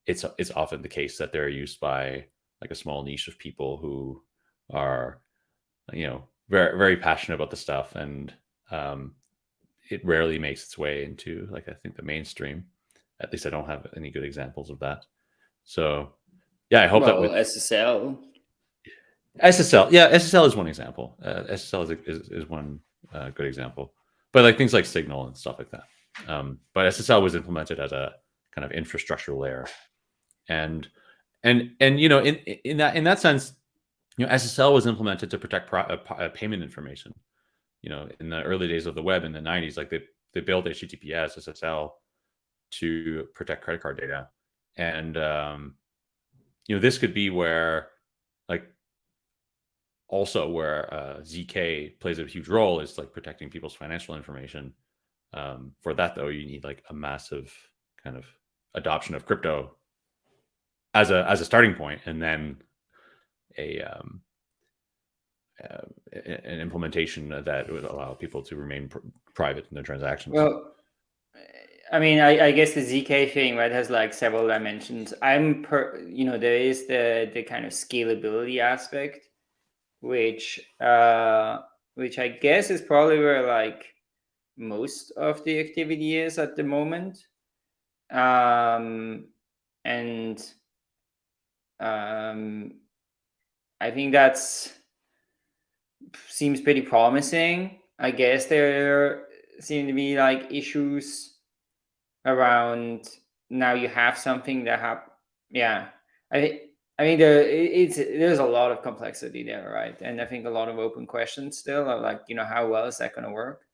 it's it's often the case that they're used by like a small niche of people who are you know very very passionate about the stuff and um, it rarely makes its way into like i think the mainstream. At least i don't have any good examples of that. So yeah i hope well, that with ssl ssl yeah ssl is one example. Uh, ssl is, is, is one uh, good example. But like things like signal and stuff like that. Um, but ssl was implemented as a kind of infrastructure layer. And and and you know in in that in that sense you know ssl was implemented to protect pro, uh, uh, payment information you know in the early days of the web in the 90s like they they built https ssl to protect credit card data. And um you know this could be where like also where uh, zk plays a huge role is like protecting people's financial information. Um, for that though you need like a massive kind of adoption of crypto as a as a starting point, and then a um, uh, an implementation that would allow people to remain pr private in their transactions. Well, I mean, I, I, guess the zk thing right has like several dimensions. I'm per, you know, there is the the kind of scalability aspect, which uh, which I guess is probably where like most of the activity is at the moment. Um, and um, I think that's seems pretty promising. I guess there seem to be like issues around now you have something that have yeah I I mean, there it's there's a lot of complexity there, right? And I think a lot of open questions still are like, you know, how well is that going to work?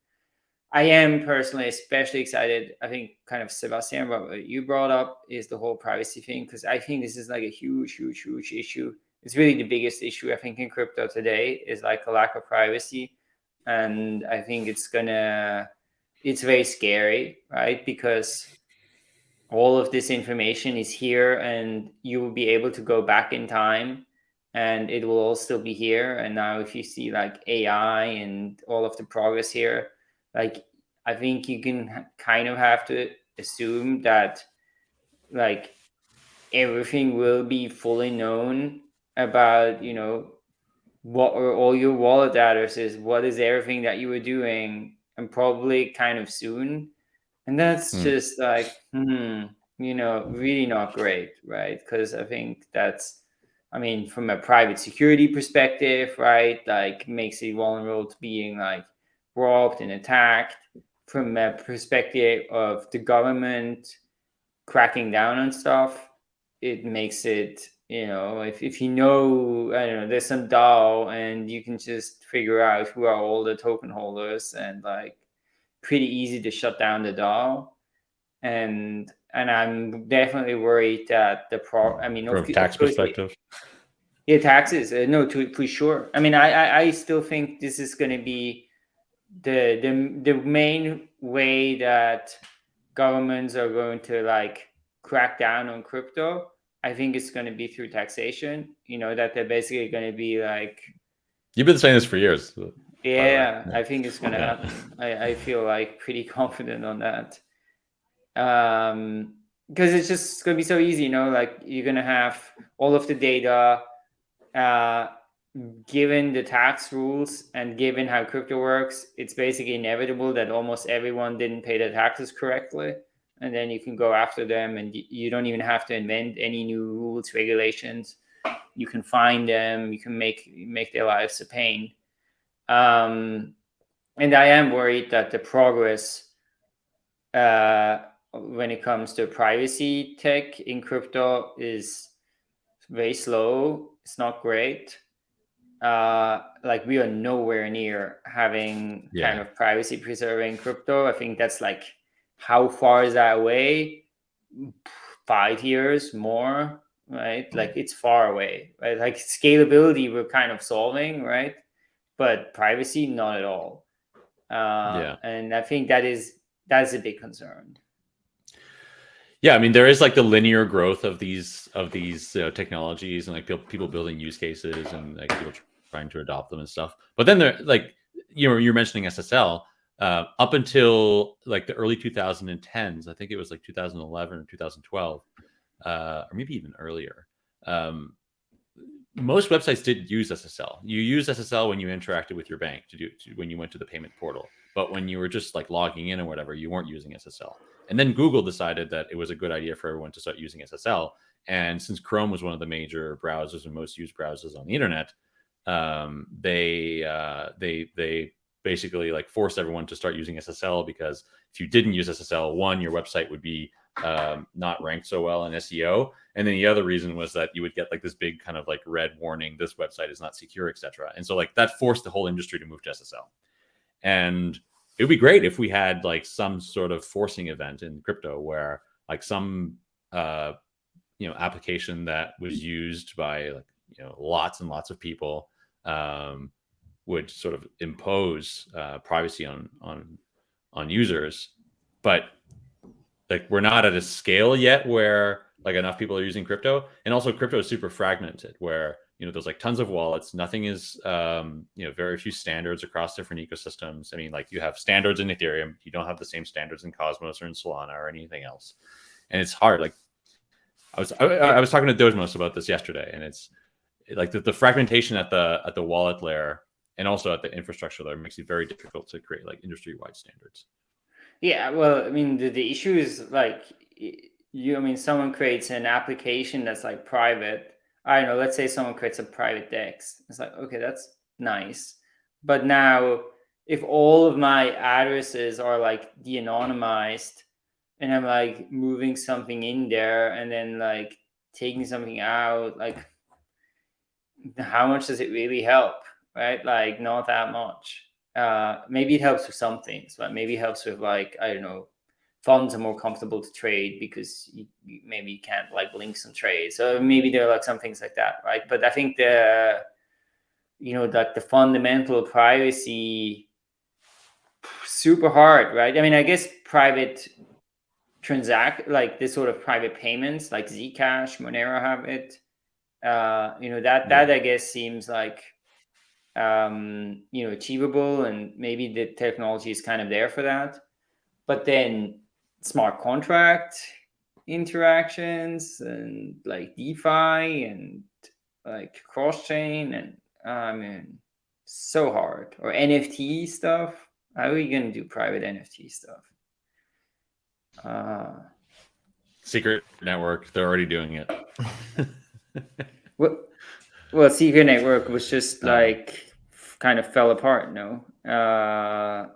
I am personally especially excited. I think kind of Sebastien, what you brought up is the whole privacy thing because I think this is like a huge, huge, huge issue. It's really the biggest issue I think in crypto today is like a lack of privacy, and I think it's gonna, it's very scary, right? Because all of this information is here and you will be able to go back in time and it will all still be here and now if you see like ai and all of the progress here like i think you can kind of have to assume that like everything will be fully known about you know what are all your wallet addresses what is everything that you were doing and probably kind of soon and that's hmm. just like hmm you know really not great right because i think that's i mean from a private security perspective right like makes it vulnerable to being like robbed and attacked from a perspective of the government cracking down on stuff it makes it you know if, if you know i don't know there's some DAO and you can just figure out who are all the token holders and like pretty easy to shut down the DAO and and I'm definitely worried that the pro. I mean, from tax perspective. Yeah, taxes. Uh, no, to for sure. I mean, I, I I still think this is going to be the the the main way that governments are going to like crack down on crypto. I think it's going to be through taxation. You know that they're basically going to be like. You've been saying this for years. Yeah, I think it's going to yeah. happen. I, I feel like pretty confident on that um because it's just going to be so easy you know like you're going to have all of the data uh given the tax rules and given how crypto works it's basically inevitable that almost everyone didn't pay their taxes correctly and then you can go after them and you don't even have to invent any new rules regulations you can find them you can make make their lives a pain um and i am worried that the progress uh when it comes to privacy tech in crypto is very slow. It's not great. Uh, like we are nowhere near having yeah. kind of privacy preserving crypto. I think that's like how far is that away? Five years more, right? Mm. Like it's far away, right? Like scalability, we're kind of solving, right? But privacy, not at all. Uh, yeah. And I think that is that's a big concern. Yeah, I mean, there is like the linear growth of these of these uh, technologies and like people building use cases and like people trying to adopt them and stuff. But then they're like, you know, you're mentioning SSL uh, up until like the early 2010s. I think it was like 2011 or 2012, uh, or maybe even earlier. Um, most websites didn't use SSL. You use SSL when you interacted with your bank to do to, when you went to the payment portal. But when you were just like logging in or whatever, you weren't using SSL. And then Google decided that it was a good idea for everyone to start using SSL. And since Chrome was one of the major browsers and most used browsers on the internet, um, they uh, they they basically like forced everyone to start using SSL because if you didn't use SSL, one your website would be um, not ranked so well in SEO, and then the other reason was that you would get like this big kind of like red warning: this website is not secure, etc. And so like that forced the whole industry to move to SSL. And it would be great if we had like some sort of forcing event in crypto where like some uh you know application that was used by like you know lots and lots of people um would sort of impose uh, privacy on on on users. But like we're not at a scale yet where like enough people are using crypto. And also crypto is super fragmented where you know there's like tons of wallets. Nothing is um, you know very few standards across different ecosystems. I mean like you have standards in ethereum. You don't have the same standards in cosmos or in solana or anything else. And it's hard. Like i was i, I was talking to dojmos about this yesterday and it's like the, the fragmentation at the at the wallet layer and also at the infrastructure layer makes it very difficult to create like industry wide standards yeah well i mean the, the issue is like you i mean someone creates an application that's like private I don't know, let's say someone creates a private DEX. It's like, okay, that's nice. But now if all of my addresses are like de-anonymized and I'm like moving something in there and then like taking something out, like how much does it really help? Right, like not that much. Uh, maybe it helps with some things, but maybe helps with like I don't know, funds are more comfortable to trade because you, you, maybe you can't like link some trades. So maybe there are like some things like that, right? But I think the you know like the fundamental privacy super hard, right? I mean, I guess private transact like this sort of private payments like Zcash, Monero have it. Uh, you know that that I guess seems like um, you know achievable, and maybe the technology is kind of there for that. But then smart contract interactions and like DeFi and like cross chain and I mean so hard or NFT stuff. How are we gonna do private NFT stuff? Uh, Secret network, they're already doing it. well, well, Secret Network was just like kind of fell apart. No, uh,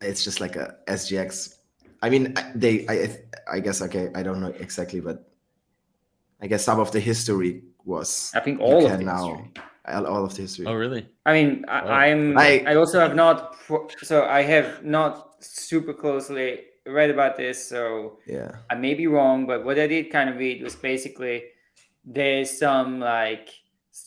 it's just like a SGX. I mean, they. I. I guess. Okay, I don't know exactly, but I guess some of the history was. I think all of the now, history. All of the history. Oh, really? I mean, I, am I, I also have not. So I have not super closely read about this, so yeah, I may be wrong, but what I did kind of read was basically there's some like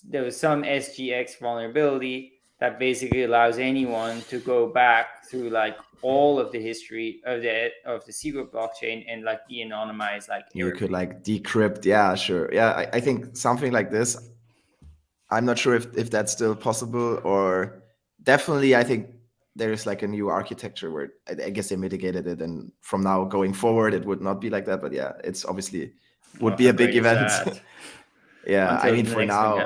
there was some SGX vulnerability that basically allows anyone to go back through like all of the history of the of the secret blockchain and like de-anonymize like you could like decrypt yeah sure. Yeah I, I think something like this i'm not sure if, if that's still possible or definitely i think there's like a new architecture where I, I guess they mitigated it and from now going forward it would not be like that but yeah it's obviously would well, be a big event. yeah Until i mean for now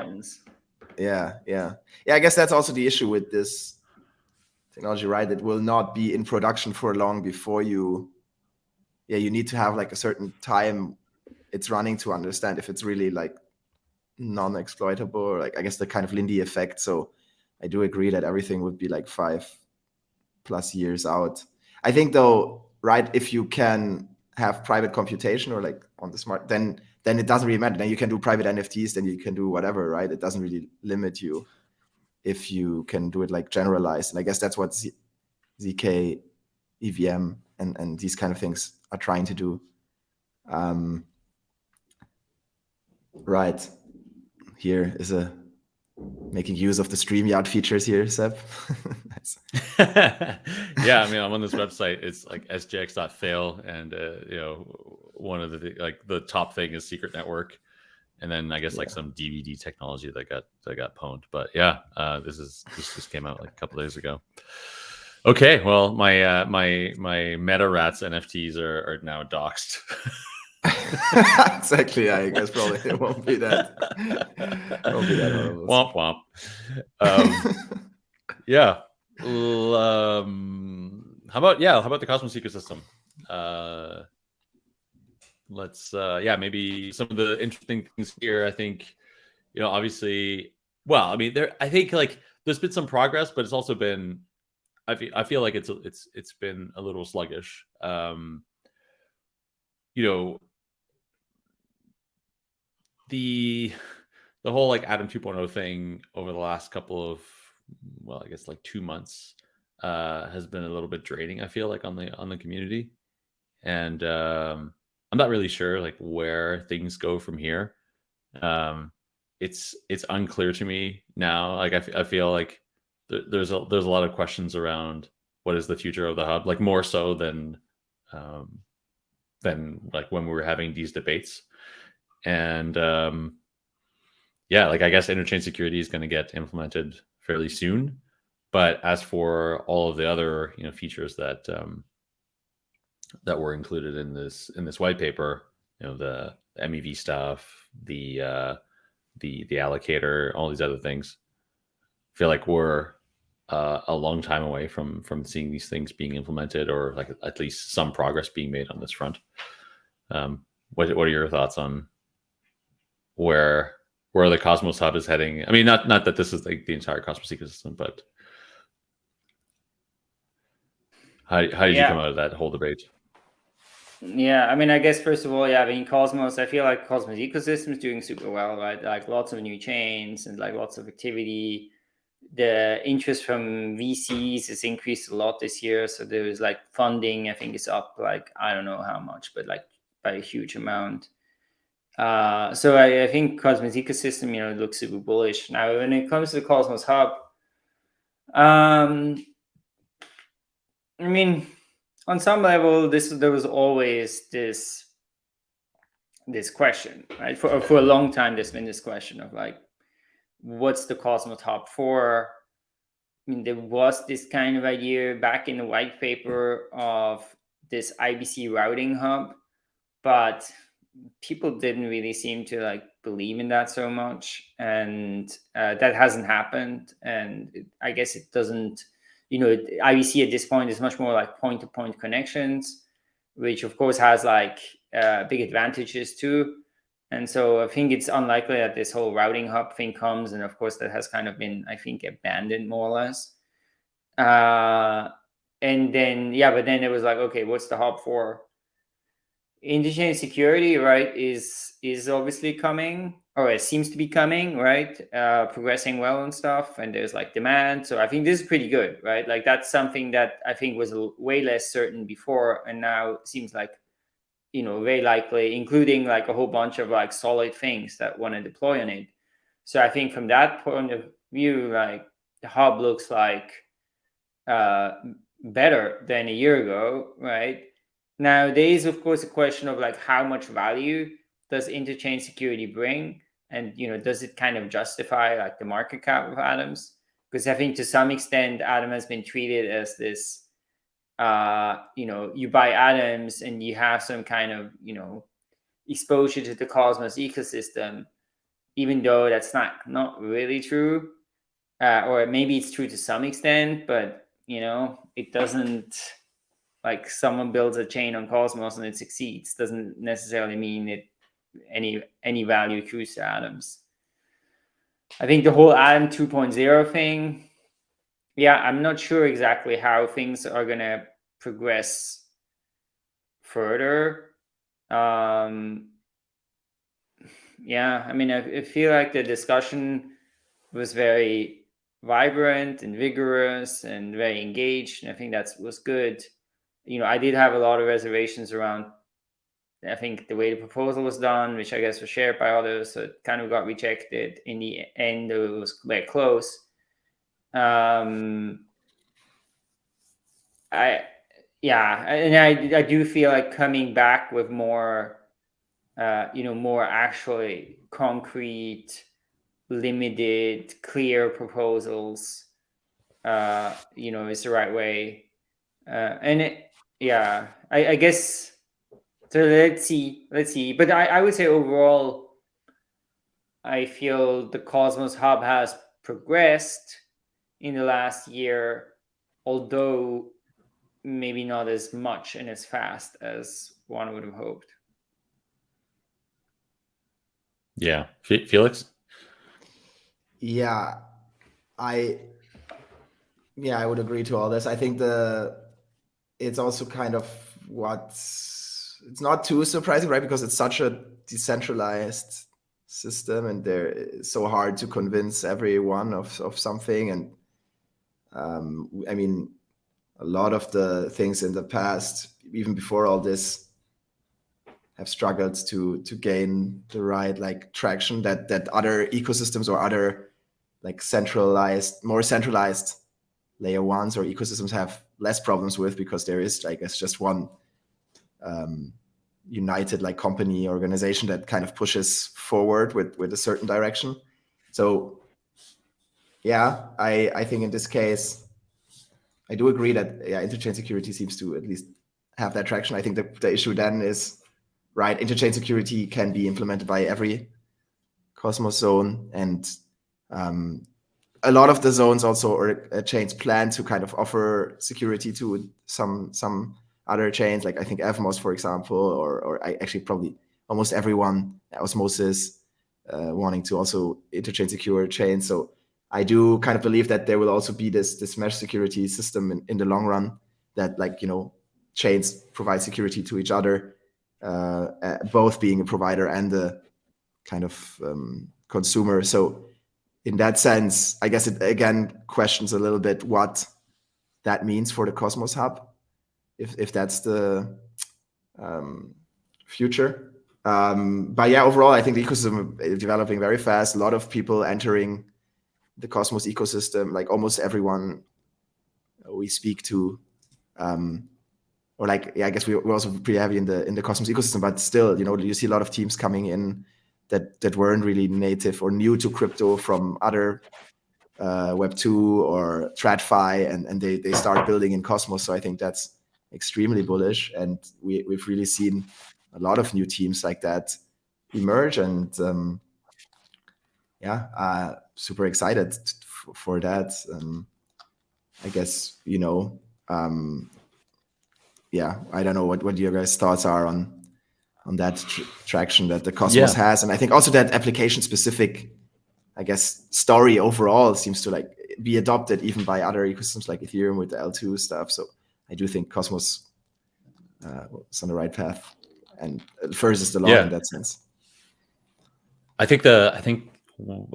yeah yeah. Yeah i guess that's also the issue with this technology right? It will not be in production for long before you yeah you need to have like a certain time it's running to understand if it's really like non-exploitable like i guess the kind of lindy effect. So i do agree that everything would be like five plus years out. I think though, right, if you can have private computation or like on the smart, then then it doesn't really matter. Then you can do private NFTs, then you can do whatever, right? It doesn't really limit you if you can do it like generalized. And I guess that's what Z- ZK, EVM, and and these kind of things are trying to do. Um, right. Here is a making use of the StreamYard features here, Seb. yeah, I mean, I'm on this website. It's like sgx.fail, and uh, you know, one of the like the top thing is Secret Network, and then I guess like some DVD technology that got that got pwned. But yeah, uh, this is this just came out like a couple days ago. Okay, well, my uh, my my Meta Rats NFTs are, are now doxxed. exactly. I guess probably it won't be that. Won't be that horrible. Womp womp. Um, yeah. Um, how about yeah? How about the Cosmos ecosystem? Uh, let's uh, yeah, maybe some of the interesting things here. I think you know, obviously, well, I mean, there. I think like there's been some progress, but it's also been. I feel I feel like it's it's it's been a little sluggish. Um, you know, the the whole like Atom 2.0 thing over the last couple of well, I guess like two months uh, has been a little bit draining. I feel like on the on the community, and um, I'm not really sure like where things go from here. Um, it's it's unclear to me now. Like I, I feel like th- there's a there's a lot of questions around what is the future of the hub, like more so than um, than like when we were having these debates and um, yeah, like I guess interchain security is going to get implemented fairly soon. But as for all of the other you know features that um, that were included in this in this white paper, you know the, MEV stuff, the uh, the the allocator, all these other things, I feel like we're uh, a long time away from from seeing these things being implemented or like at least some progress being made on this front. Um, what what are your thoughts on where where the Cosmos Hub is heading. I mean, not not that this is like the entire Cosmos ecosystem, but how how did yeah. you come out of that whole debate? Yeah, I mean, I guess first of all, yeah, I mean, Cosmos, I feel like Cosmos ecosystem is doing super well, right? Like lots of new chains and like lots of activity. The interest from VCs has increased a lot this year. So there was like funding, I think is up like, I don't know how much, but like by a huge amount. Uh, so I, I, think Cosmos ecosystem, you know, looks super bullish. Now, when it comes to the Cosmos Hub, um, I mean, on some level, this there was always this this question, right? For for a long time, there's been this question of like, what's the Cosmos Hub for? I mean, there was this kind of idea back in the white paper of this IBC routing hub, but people didn't really seem to like believe in that so much, and uh, that hasn't happened. And it, I guess it doesn't you know, IBC at this point is much more like point-to-point -point connections, which of course has like uh, big advantages too. And so I think it's unlikely that this whole routing hub thing comes. And of course, that has kind of been, I think, abandoned more or less. Uh, and then, yeah, but then it was like, okay, what's the hub for? Interchain security, right, is is obviously coming or it seems to be coming, right? Uh, progressing well and stuff, and there's like demand. So I think this is pretty good, right? Like that's something that I think was way less certain before, and now seems like, you know, very likely, including like a whole bunch of like solid things that want to deploy on it. So I think from that point of view, like the hub looks like uh, better than a year ago, right? Now there is of course a question of like how much value does interchain security bring? And you know, does it kind of justify like the market cap of Atoms? Because I think to some extent, Atom has been treated as this, uh, you know, you buy Atoms and you have some kind of, you know, exposure to the Cosmos ecosystem, even though that's not not really true, uh, or maybe it's true to some extent, but you know, it doesn't like someone builds a chain on Cosmos and it succeeds doesn't necessarily mean it any any value accrues to atoms. I think the whole atom 2.0 thing, yeah, I'm not sure exactly how things are gonna progress further. Um, yeah, I mean, I, I feel like the discussion was very vibrant and vigorous and very engaged, and I think that was good. You know, I did have a lot of reservations around I think the way the proposal was done, which I guess was shared by others, so it kind of got rejected. In the end, it was very close. Um, I, yeah, and I, I do feel like coming back with more, uh, you know, more actually concrete, limited, clear proposals, uh, you know, is the right way. Uh, and it, yeah, I, I guess so let's see, let's see. But I, I would say overall, I feel the Cosmos Hub has progressed in the last year, although maybe not as much and as fast as one would have hoped. Yeah, Felix. Yeah, I. Yeah, I would agree to all this. I think the it's also kind of what's it's not too surprising, right? Because it's such a decentralized system, and they're so hard to convince everyone of of something. And um, I mean, a lot of the things in the past, even before all this, have struggled to to gain the right like traction that that other ecosystems or other like centralized, more centralized layer ones or ecosystems have less problems with because there is, I guess, just one um, united like company organization that kind of pushes forward with with a certain direction. So yeah, I I think in this case, I do agree that yeah, interchain security seems to at least have that traction. I think the, the issue then is right, interchain security can be implemented by every Cosmos zone and um, a lot of the zones also or uh, chains plan to kind of offer security to some some other chains, like I think Evmos, for example, or or I actually probably almost everyone, Osmosis, uh, wanting to also interchain secure chains. So I do kind of believe that there will also be this this mesh security system in, in the long run that like you know chains provide security to each other, uh, both being a provider and a kind of um, consumer. So in that sense, I guess it again questions a little bit what that means for the Cosmos Hub, if if that's the um, future. Um, but yeah, overall, I think the ecosystem is developing very fast. A lot of people entering the Cosmos ecosystem, like almost everyone we speak to, um, or like yeah, I guess we're also pretty heavy in the in the Cosmos ecosystem. But still, you know, you see a lot of teams coming in that that weren't really native or new to crypto from other uh, Web two or TradFi, and and they they start building in Cosmos. So I think that's extremely bullish, and we we've really seen a lot of new teams like that emerge, and um, yeah, uh, super excited for that. Um, I guess you know, um, yeah, I don't know what what your guys' thoughts are on on that tr traction that the Cosmos yeah. has, and I think also that application specific, I guess, story overall seems to like be adopted even by other ecosystems like Ethereum with the L2 stuff. So I do think Cosmos uh, is on the right path, and first is the law yeah. in that sense. I think the I think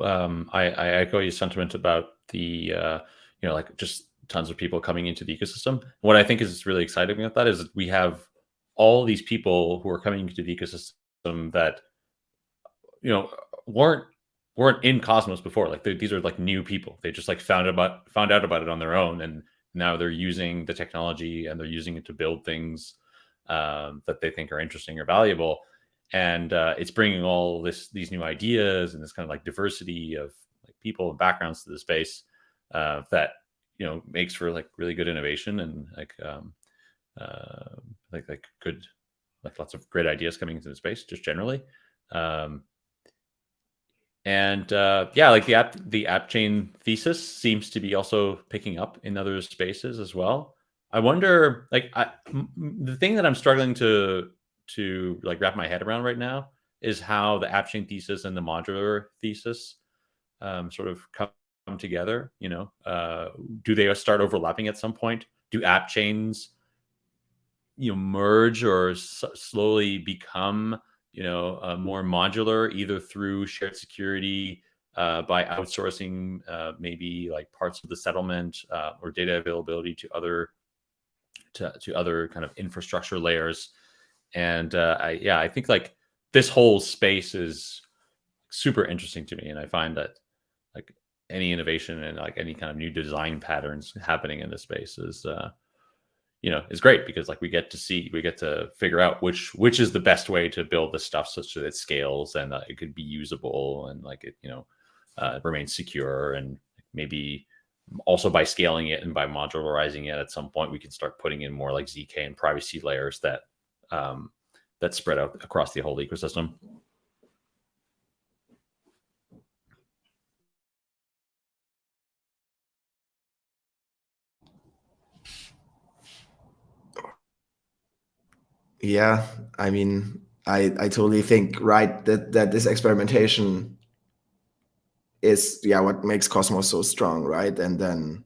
um, I, I echo your sentiment about the uh, you know like just tons of people coming into the ecosystem. What I think is really exciting about that is we have all these people who are coming into the ecosystem that you know weren't weren't in Cosmos before. Like these are like new people. They just like found about found out about it on their own, and now they're using the technology and they're using it to build things um, that they think are interesting or valuable. And uh, it's bringing all this these new ideas and this kind of like diversity of like people and backgrounds to the space uh, that you know makes for like really good innovation and like um, uh, like like good like lots of great ideas coming into the space just generally. Um, and uh, yeah, like the app the app chain thesis seems to be also picking up in other spaces as well. I wonder, like, I, the thing that I'm struggling to to like wrap my head around right now is how the app chain thesis and the modular thesis um, sort of come together. You know, uh, do they start overlapping at some point? Do app chains, you know, merge or slowly become, you know, uh, more modular, either through shared security, uh, by outsourcing uh, maybe like parts of the settlement uh, or data availability to other to, to other kind of infrastructure layers. And uh, I, yeah i think like this whole space is super interesting to me and i find that like any innovation and like any kind of new design patterns happening in this space is uh you know is great because like we get to see we get to figure out which which is the best way to build this stuff such that it scales and uh, it could be usable and like it you know uh, remains secure and maybe also by scaling it and by modularizing it at some point we can start putting in more like zk and privacy layers that um, that spread out across the whole ecosystem Yeah, I mean, I I totally think right that that this experimentation is yeah what makes Cosmos so strong, right? And then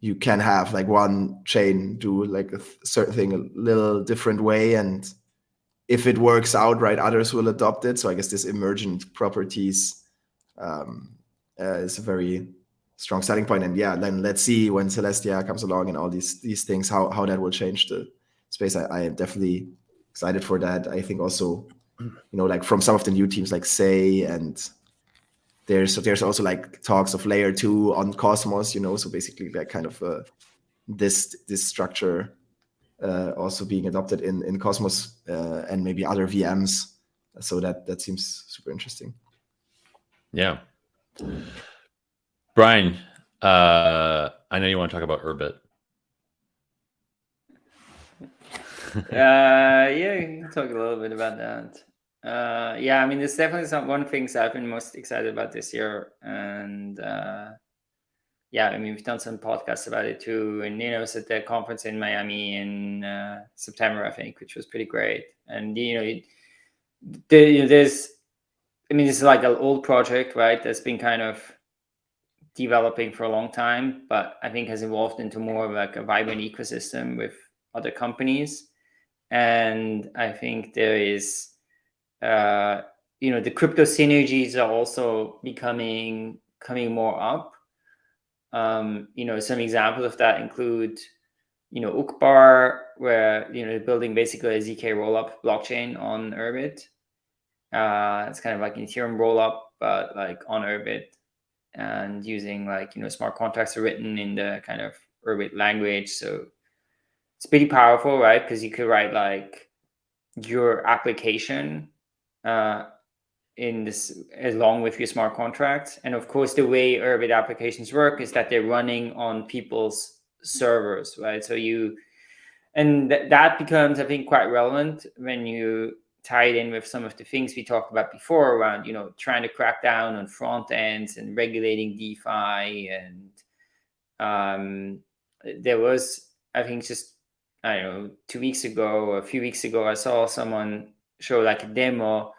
you can have like one chain do like a certain thing a little different way, and if it works out right, others will adopt it. So I guess this emergent properties um, uh, is a very strong starting point. And yeah, then let's see when Celestia comes along and all these these things how how that will change the space. I, I am definitely excited for that. I think also, you know, like from some of the new teams like Sei and there's there's also like talks of layer two on Cosmos, you know, so basically like kind of uh, this this structure uh, also being adopted in in Cosmos uh, and maybe other VMs. So that that seems super interesting. Yeah, Brian, uh, I know you want to talk about Urbit. Uh, yeah, talk a little bit about that. Uh, yeah, I mean, it's definitely some one things I've been most excited about this year, and uh, yeah, I mean, we've done some podcasts about it too, and know, was at the conference in Miami in uh, September, I think, which was pretty great. And you know, it, you know, there's, I mean, this is like an old project, right? That's been kind of developing for a long time, but I think has evolved into more of like a vibrant ecosystem with other companies, and I think there is, uh, you know, the crypto synergies are also becoming coming more up. Um, you know, some examples of that include, you know, Uqbar, where you know building basically a zk rollup blockchain on Urbit. Uh, it's kind of like Ethereum rollup, but like on Urbit, and using like you know smart contracts are written in the kind of Urbit language. So it's pretty powerful, right? Because you could write like your application uh, in this along with your smart contracts. And of course, the way Urbit applications work is that they're running on people's servers, right? So you, and th that becomes, I think, quite relevant when you tie it in with some of the things we talked about before around, you know, trying to crack down on front ends and regulating DeFi. And um, there was, I think, just I don't know, two weeks ago, a few weeks ago, I saw someone show like a demo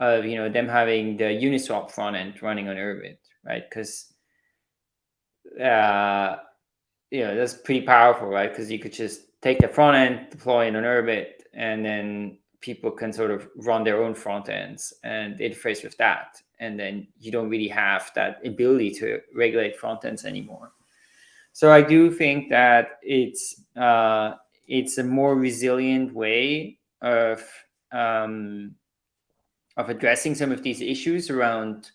of you know them having the Uniswap front end running on Urbit, right? Because uh, you know that's pretty powerful, right? Because you could just take the front end, deploy it on Urbit, and then people can sort of run their own front ends and interface with that. And then you don't really have that ability to regulate front ends anymore. So I do think that it's uh, it's a more resilient way of um, of addressing some of these issues around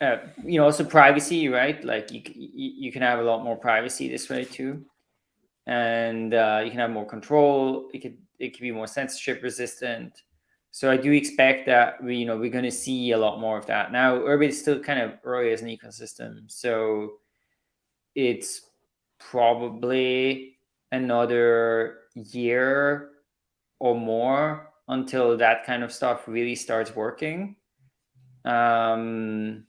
uh, you know also privacy right? Like you, you can have a lot more privacy this way too. And uh, you can have more control. It could it can be more censorship resistant. So i do expect that we you know we're going to see a lot more of that. Now Urbit is still kind of early as an ecosystem so it's probably another year or more until that kind of stuff really starts working. Um,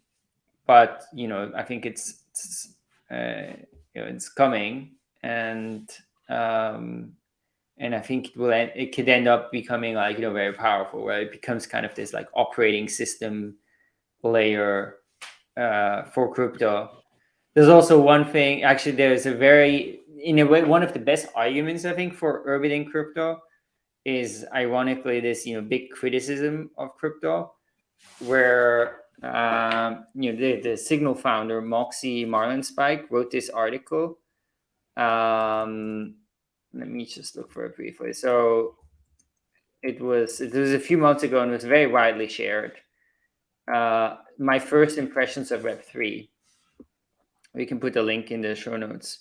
but you know, I think it's, it's uh, you know, it's coming, and um, and I think it will end, it could end up becoming like you know very powerful, where it becomes kind of this like operating system layer uh, for crypto. There's also one thing. Actually, there's a very in a way one of the best arguments I think for Urbit crypto is ironically this you know big criticism of crypto where um, you know the, the signal founder moxie marlinspike wrote this article. Um, let me just look for it briefly. So it was it was a few months ago and was very widely shared. Uh, my first impressions of web3 we can put a link in the show notes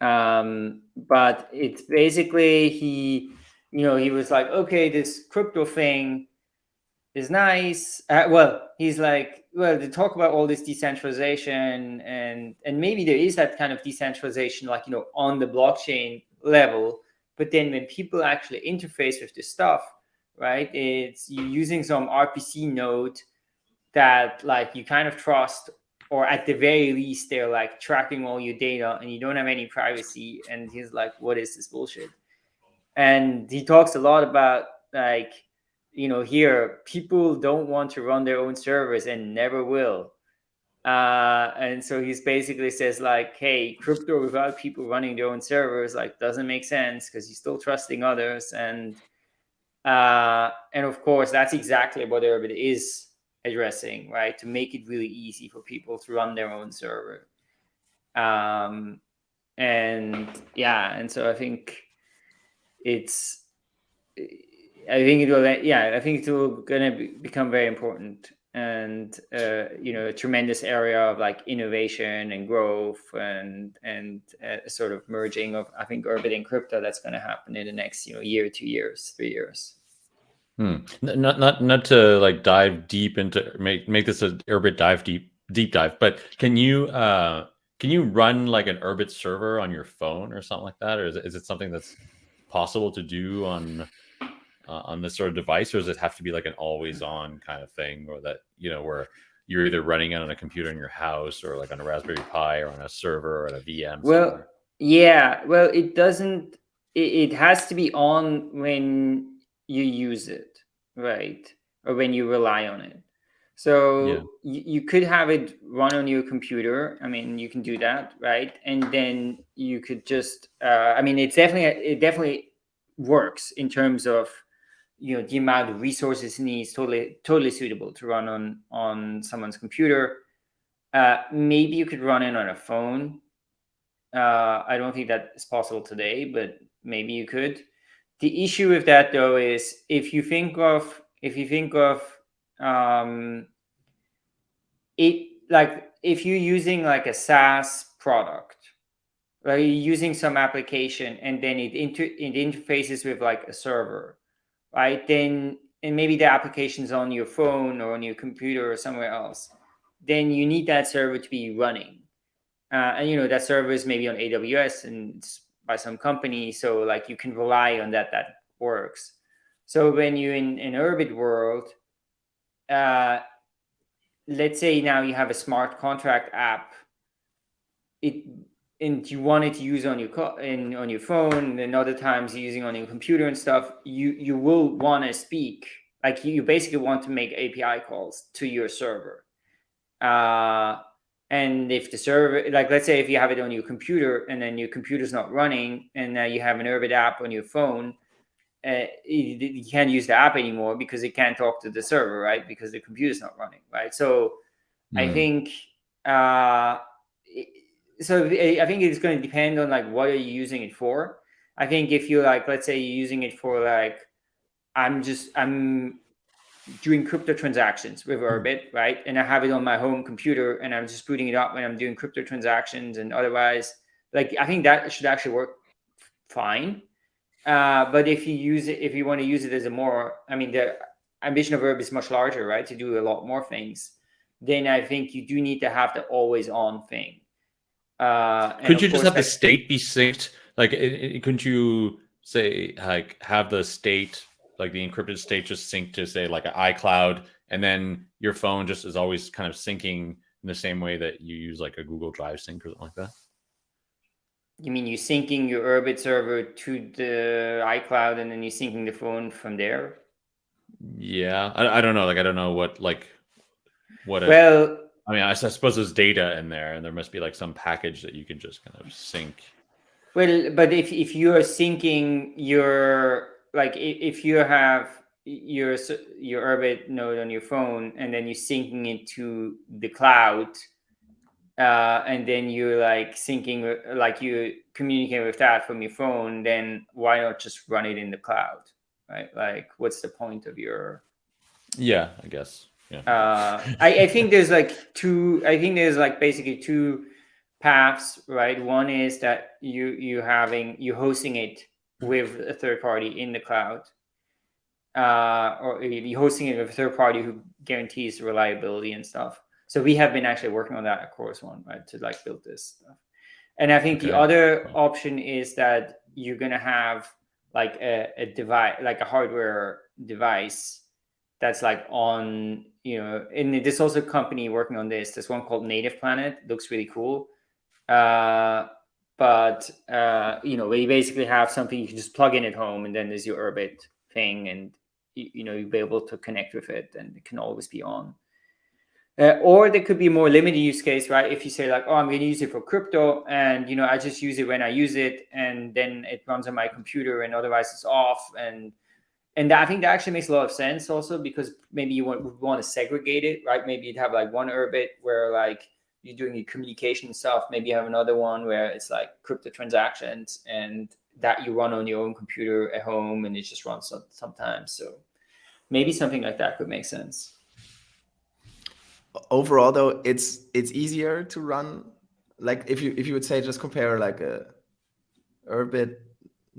um, but it's basically he you know, he was like, okay, this crypto thing is nice. Uh, well, he's like, well, to talk about all this decentralization and and maybe there is that kind of decentralization, like you know, on the blockchain level. But then when people actually interface with this stuff, right? It's you using some RPC node that like you kind of trust, or at the very least, they're like tracking all your data and you don't have any privacy. And he's like, what is this bullshit? and he talks a lot about like you know here people don't want to run their own servers and never will uh, and so he's basically says like hey crypto without people running their own servers like doesn't make sense because you're still trusting others and uh, and of course that's exactly what Urbit is addressing right to make it really easy for people to run their own server um, and yeah and so i think it's I think it will yeah I think it will gonna be, become very important and uh, you know a tremendous area of like innovation and growth and and uh, sort of merging of I think Urbit and crypto that's going to happen in the next you know year, two years, three years. Hmm. Not not not to like dive deep into make make this a Urbit dive deep deep dive, but can you uh can you run like an Urbit server on your phone or something like that, or is it, is it something that's possible to do on uh, on this sort of device, or does it have to be like an always on kind of thing, or that you know where you're either running it on a computer in your house or like on a Raspberry Pi or on a server or on a VM? Well, somewhere? yeah, well, it doesn't. It, it has to be on when you use it, right, or when you rely on it. So Yeah. you, you could have it run on your computer. I mean, you can do that, right? And then you could just, uh, I mean, it's definitely it definitely works in terms of you know the amount of resources it needs. Totally, totally suitable to run on on someone's computer. Uh, maybe you could run it on a phone. Uh, I don't think that is possible today, but maybe you could. The issue with that though is if you think of if you think of um, it like if you're using like a SaaS product, like you're using some application and then it inter it interfaces with like a server, right? Then and maybe the application's on your phone or on your computer or somewhere else. Then you need that server to be running, uh, and you know that server is maybe on AWS and it's by some company, so like you can rely on that that works. So when you're in an Urbit world, uh, let's say now you have a smart contract app, it and you want it to use on your in on your phone, and other times you're using on your computer and stuff. You you will want to speak like you, you basically want to make API calls to your server. Uh, and if the server, like let's say if you have it on your computer and then your computer's not running, and now you have an Urbit app on your phone, uh, you, you can't use the app anymore because it can't talk to the server, right? Because the computer's not running, right? So I Mm. think uh, so. I I think it's going to depend on like what are you using it for. I think if you're like, let's say you're using it for like, I'm just I'm doing crypto transactions with Urbit, right? And I have it on my home computer, and I'm just booting it up when I'm doing crypto transactions, and otherwise, like I think that should actually work fine. Uh, but if you use it, if you want to use it as a more, I mean, the ambition of Urbit is much larger, right? To do a lot more things. Then I think you do need to have the always on thing. Uh, Could you just have the state be synced? Like, it, it- couldn't you say like have the state, like the encrypted state, just sync to say like an iCloud, and then your phone just is always kind of syncing in the same way that you use like a Google Drive sync or something like that? You mean you're syncing your Urbit server to the iCloud and then you're syncing the phone from there? Yeah, I, I don't know. Like, I don't know what like what. A, Well, I mean, I suppose there's data in there, and there must be like some package that you can just kind of sync. well, but if if you are syncing your like if you have your your Urbit node on your phone and then you're syncing it to the cloud, uh, and then you're like syncing like you communicate with that from your phone, then why not just run it in the cloud, right? Like, what's the point of your Yeah, I guess. Yeah. uh, I, I think there's like two i think there's like basically two paths right one is that you you having you hosting it with a third party in the cloud uh, or you're hosting it with a third party who guarantees reliability and stuff. So we have been actually working on that at Chorus One right to like build this stuff. And i think the Okay. other option is that you're gonna have like a, a device like a hardware device that's like on you know and there's also a company working on this there's one called native planet looks really cool. Uh but uh you know we basically have something you can just plug in at home and then there's your urbit thing and you, you know you'll be able to connect with it and it can always be on. Uh, or there could be a more limited use case right? If you say like oh i'm going to use it for crypto and you know i just use it when i use it and then it runs on my computer and otherwise it's off. And and I think that actually makes a lot of sense also because maybe you want want to segregate it, right? Maybe you'd have like one Urbit where like you're doing your communication stuff. Maybe you have another one where it's like crypto transactions and that you run on your own computer at home and it just runs sometimes. So maybe something like that could make sense. overall though it's it's easier to run like if you if you would say just compare like a urbit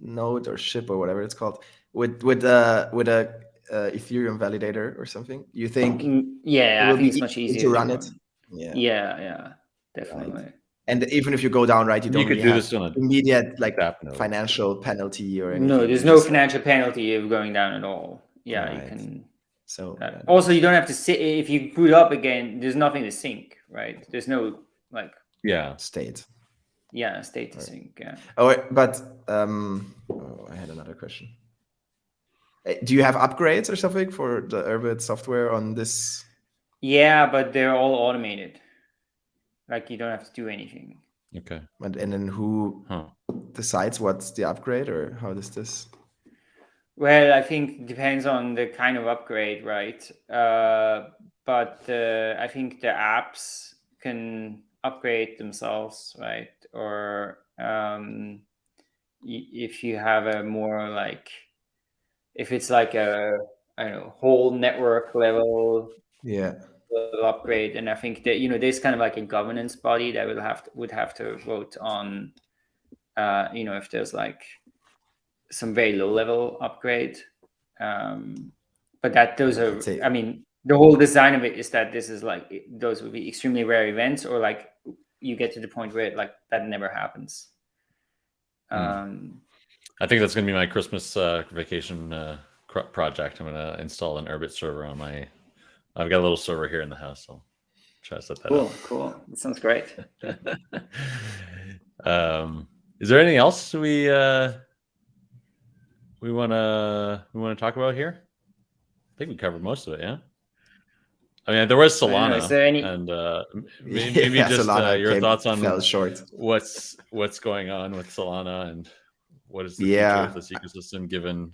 node or ship or whatever it's called with with uh with a uh, ethereum validator or something you think Mm, Yeah, it I will think be it's much easier to run it yeah Yeah, yeah, definitely. and even if you go down right you You don't you could really do have this on a immediate like app node. financial penalty or anything No, there's no just- financial penalty of going down at all. Yeah, Right. you can so Uh, also, you don't have to sit if you boot up again. There's nothing to sync, right? There's no like, Yeah. state yeah, state to Right. sync. Yeah. Oh, but um, oh, I had another question. Uh, Do you have upgrades or something for the Urbit software on this Yeah, but they're all automated. Like you don't have to do anything. Okay. And, and then who Huh. decides what's the upgrade or how does this? Well, I think it depends on the kind of upgrade, right? Uh, but uh, I think the apps can upgrade themselves, right? Or um, y- if you have a more like, if it's like a I don't know whole network level Yeah. will upgrade, and I think that you know there's kind of like a governance body that will have to, would have to vote on, uh, you know, if there's like some very low level upgrade. Um, but that those are, I'd say- I mean, the whole design of it is that this is like those would be extremely rare events, or like you get to the point where like that never happens. Hmm. Um, I think that's going to be my Christmas uh, vacation uh, project. I'm going to install an Urbit server on my. I've got a little server here in the house. I'll try to set that cool, cool. That sounds great. um, is there anything else we uh, we want to we want to talk about here? I think we covered most of it. Yeah. I mean, there was know, Solana, is there any- and uh, m- may- maybe Yeah, just uh, your came- thoughts on short. what's what's going on with Solana and what is the Yeah. future of this ecosystem given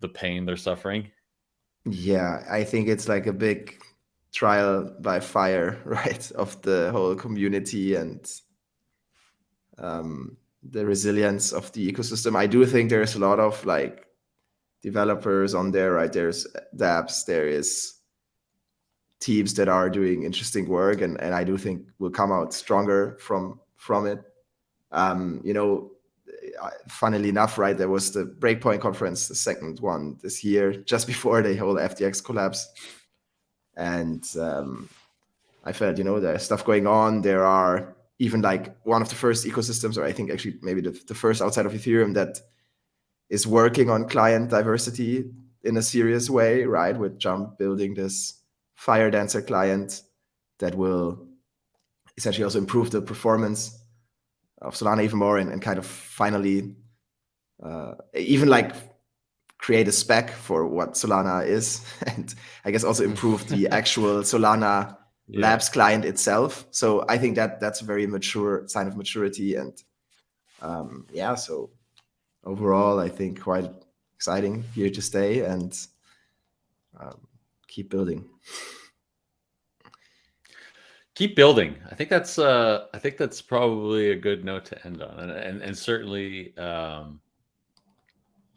the pain they're suffering. Yeah, I think it's like a big trial by fire, right, of the whole community and um, the resilience of the ecosystem. I do think there's a lot of like developers on there, right? There's dApps, there is teams that are doing interesting work, and and I do think will come out stronger from from it. Um, you know, funnily enough, right, there was the Breakpoint conference, the second one this year, just before the whole FTX collapse. And um, I felt, you know, there's stuff going on. There are even like one of the first ecosystems, or I think actually maybe the, the first outside of Ethereum that is working on client diversity in a serious way, right? With Jump building this Firedancer client that will essentially also improve the performance of Solana even more and, and kind of finally uh, even like create a spec for what Solana is and I guess also improve the actual Solana Yeah. Labs client itself. So I think that that's a very mature sign of maturity and um, yeah, so overall I think quite exciting here to stay and um, keep building. Keep building. I think that's uh i think that's probably a good note to end on and and, and certainly um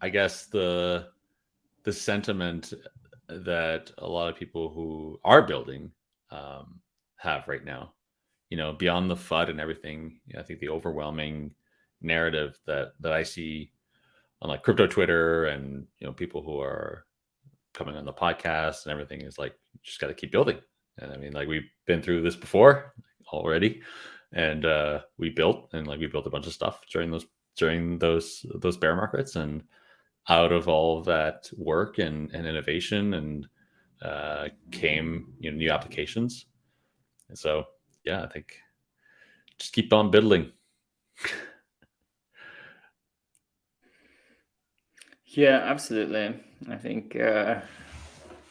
i guess the the sentiment that a lot of people who are building um have right now you know beyond the fud and everything i think the overwhelming narrative that that i see on like crypto twitter and you know people who are coming on the podcast and everything is like just got to keep building and I mean, like we've been through this before already, and uh, we built and like we built a bunch of stuff during those during those those bear markets, and out of all of that work and, and innovation and uh, came you know new applications, and so yeah, I think just keep on building. Yeah, absolutely. I think uh,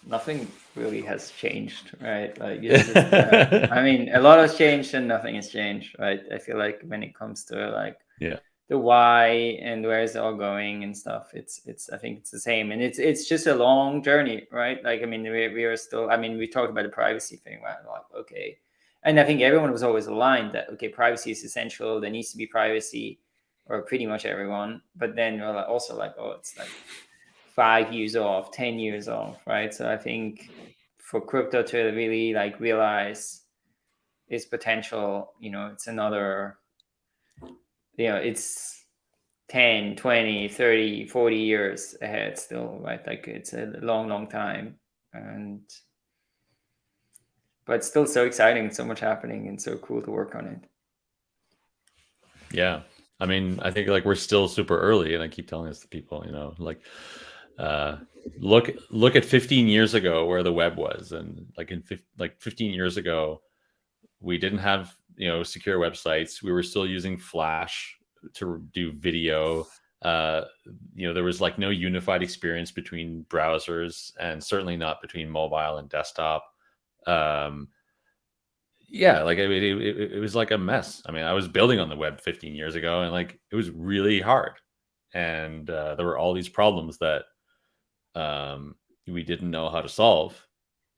nothing really has changed, right? Like, just, uh, I mean, a lot has changed and nothing has changed, right? I feel like when it comes to like Yeah. the why and where is it all going and stuff, it's it's I think it's the same, and it's it's just a long journey, right? Like, I mean, we we are still. I mean, we talked about the privacy thing, right? Like, okay, and I think everyone was always aligned that okay, privacy is essential. There needs to be privacy, or pretty much everyone. But then we're also like, oh, it's like five years off, 10 years off, right? So I think for crypto to really like realize its potential, you know, it's another, you know, it's 10, 20, 30, 40 years ahead still, right? Like it's a long, long time. And, but still so exciting, so much happening, and so cool to work on it. Yeah. I mean, I think like we're still super early, and I keep telling this to people, you know, like uh look look at 15 years ago where the web was and like in like 15 years ago we didn't have you know secure websites. We were still using flash to do video. Uh you know there was like no unified experience between browsers and certainly not between mobile and desktop. Um, yeah, like it, it, it, was like a mess. I mean, I was building on the web 15 years ago, and like it was really hard, and uh, there were all these problems that um, we didn't know how to solve,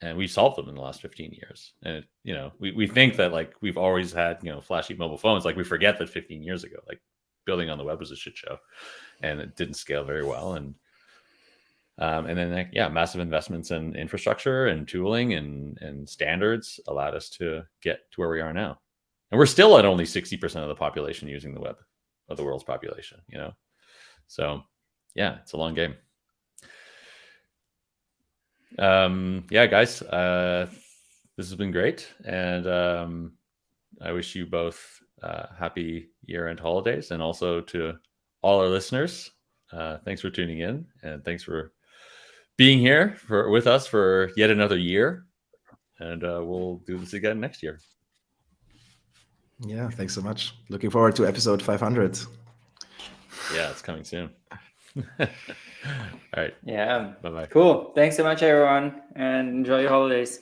and we solved them in the last 15 years. And you know, we we think that like we've always had you know flashy mobile phones, like we forget that 15 years ago, like building on the web was a shit show, and it didn't scale very well, and um, and then, like, yeah, massive investments in infrastructure and tooling and, and standards allowed us to get to where we are now. And we're still at only 60% of the population using the web of the world's population, you know? So yeah, it's a long game. Um, yeah, guys, uh, this has been great. And um, I wish you both uh, happy year end holidays and also to all our listeners. Uh, thanks for tuning in and thanks for being here for with us for yet another year, and uh, we'll do this again next year. Yeah, thanks so much. Looking forward to episode 500. Yeah, it's coming soon. All right. Yeah. Bye bye. Cool. Thanks so much, everyone, and enjoy your holidays.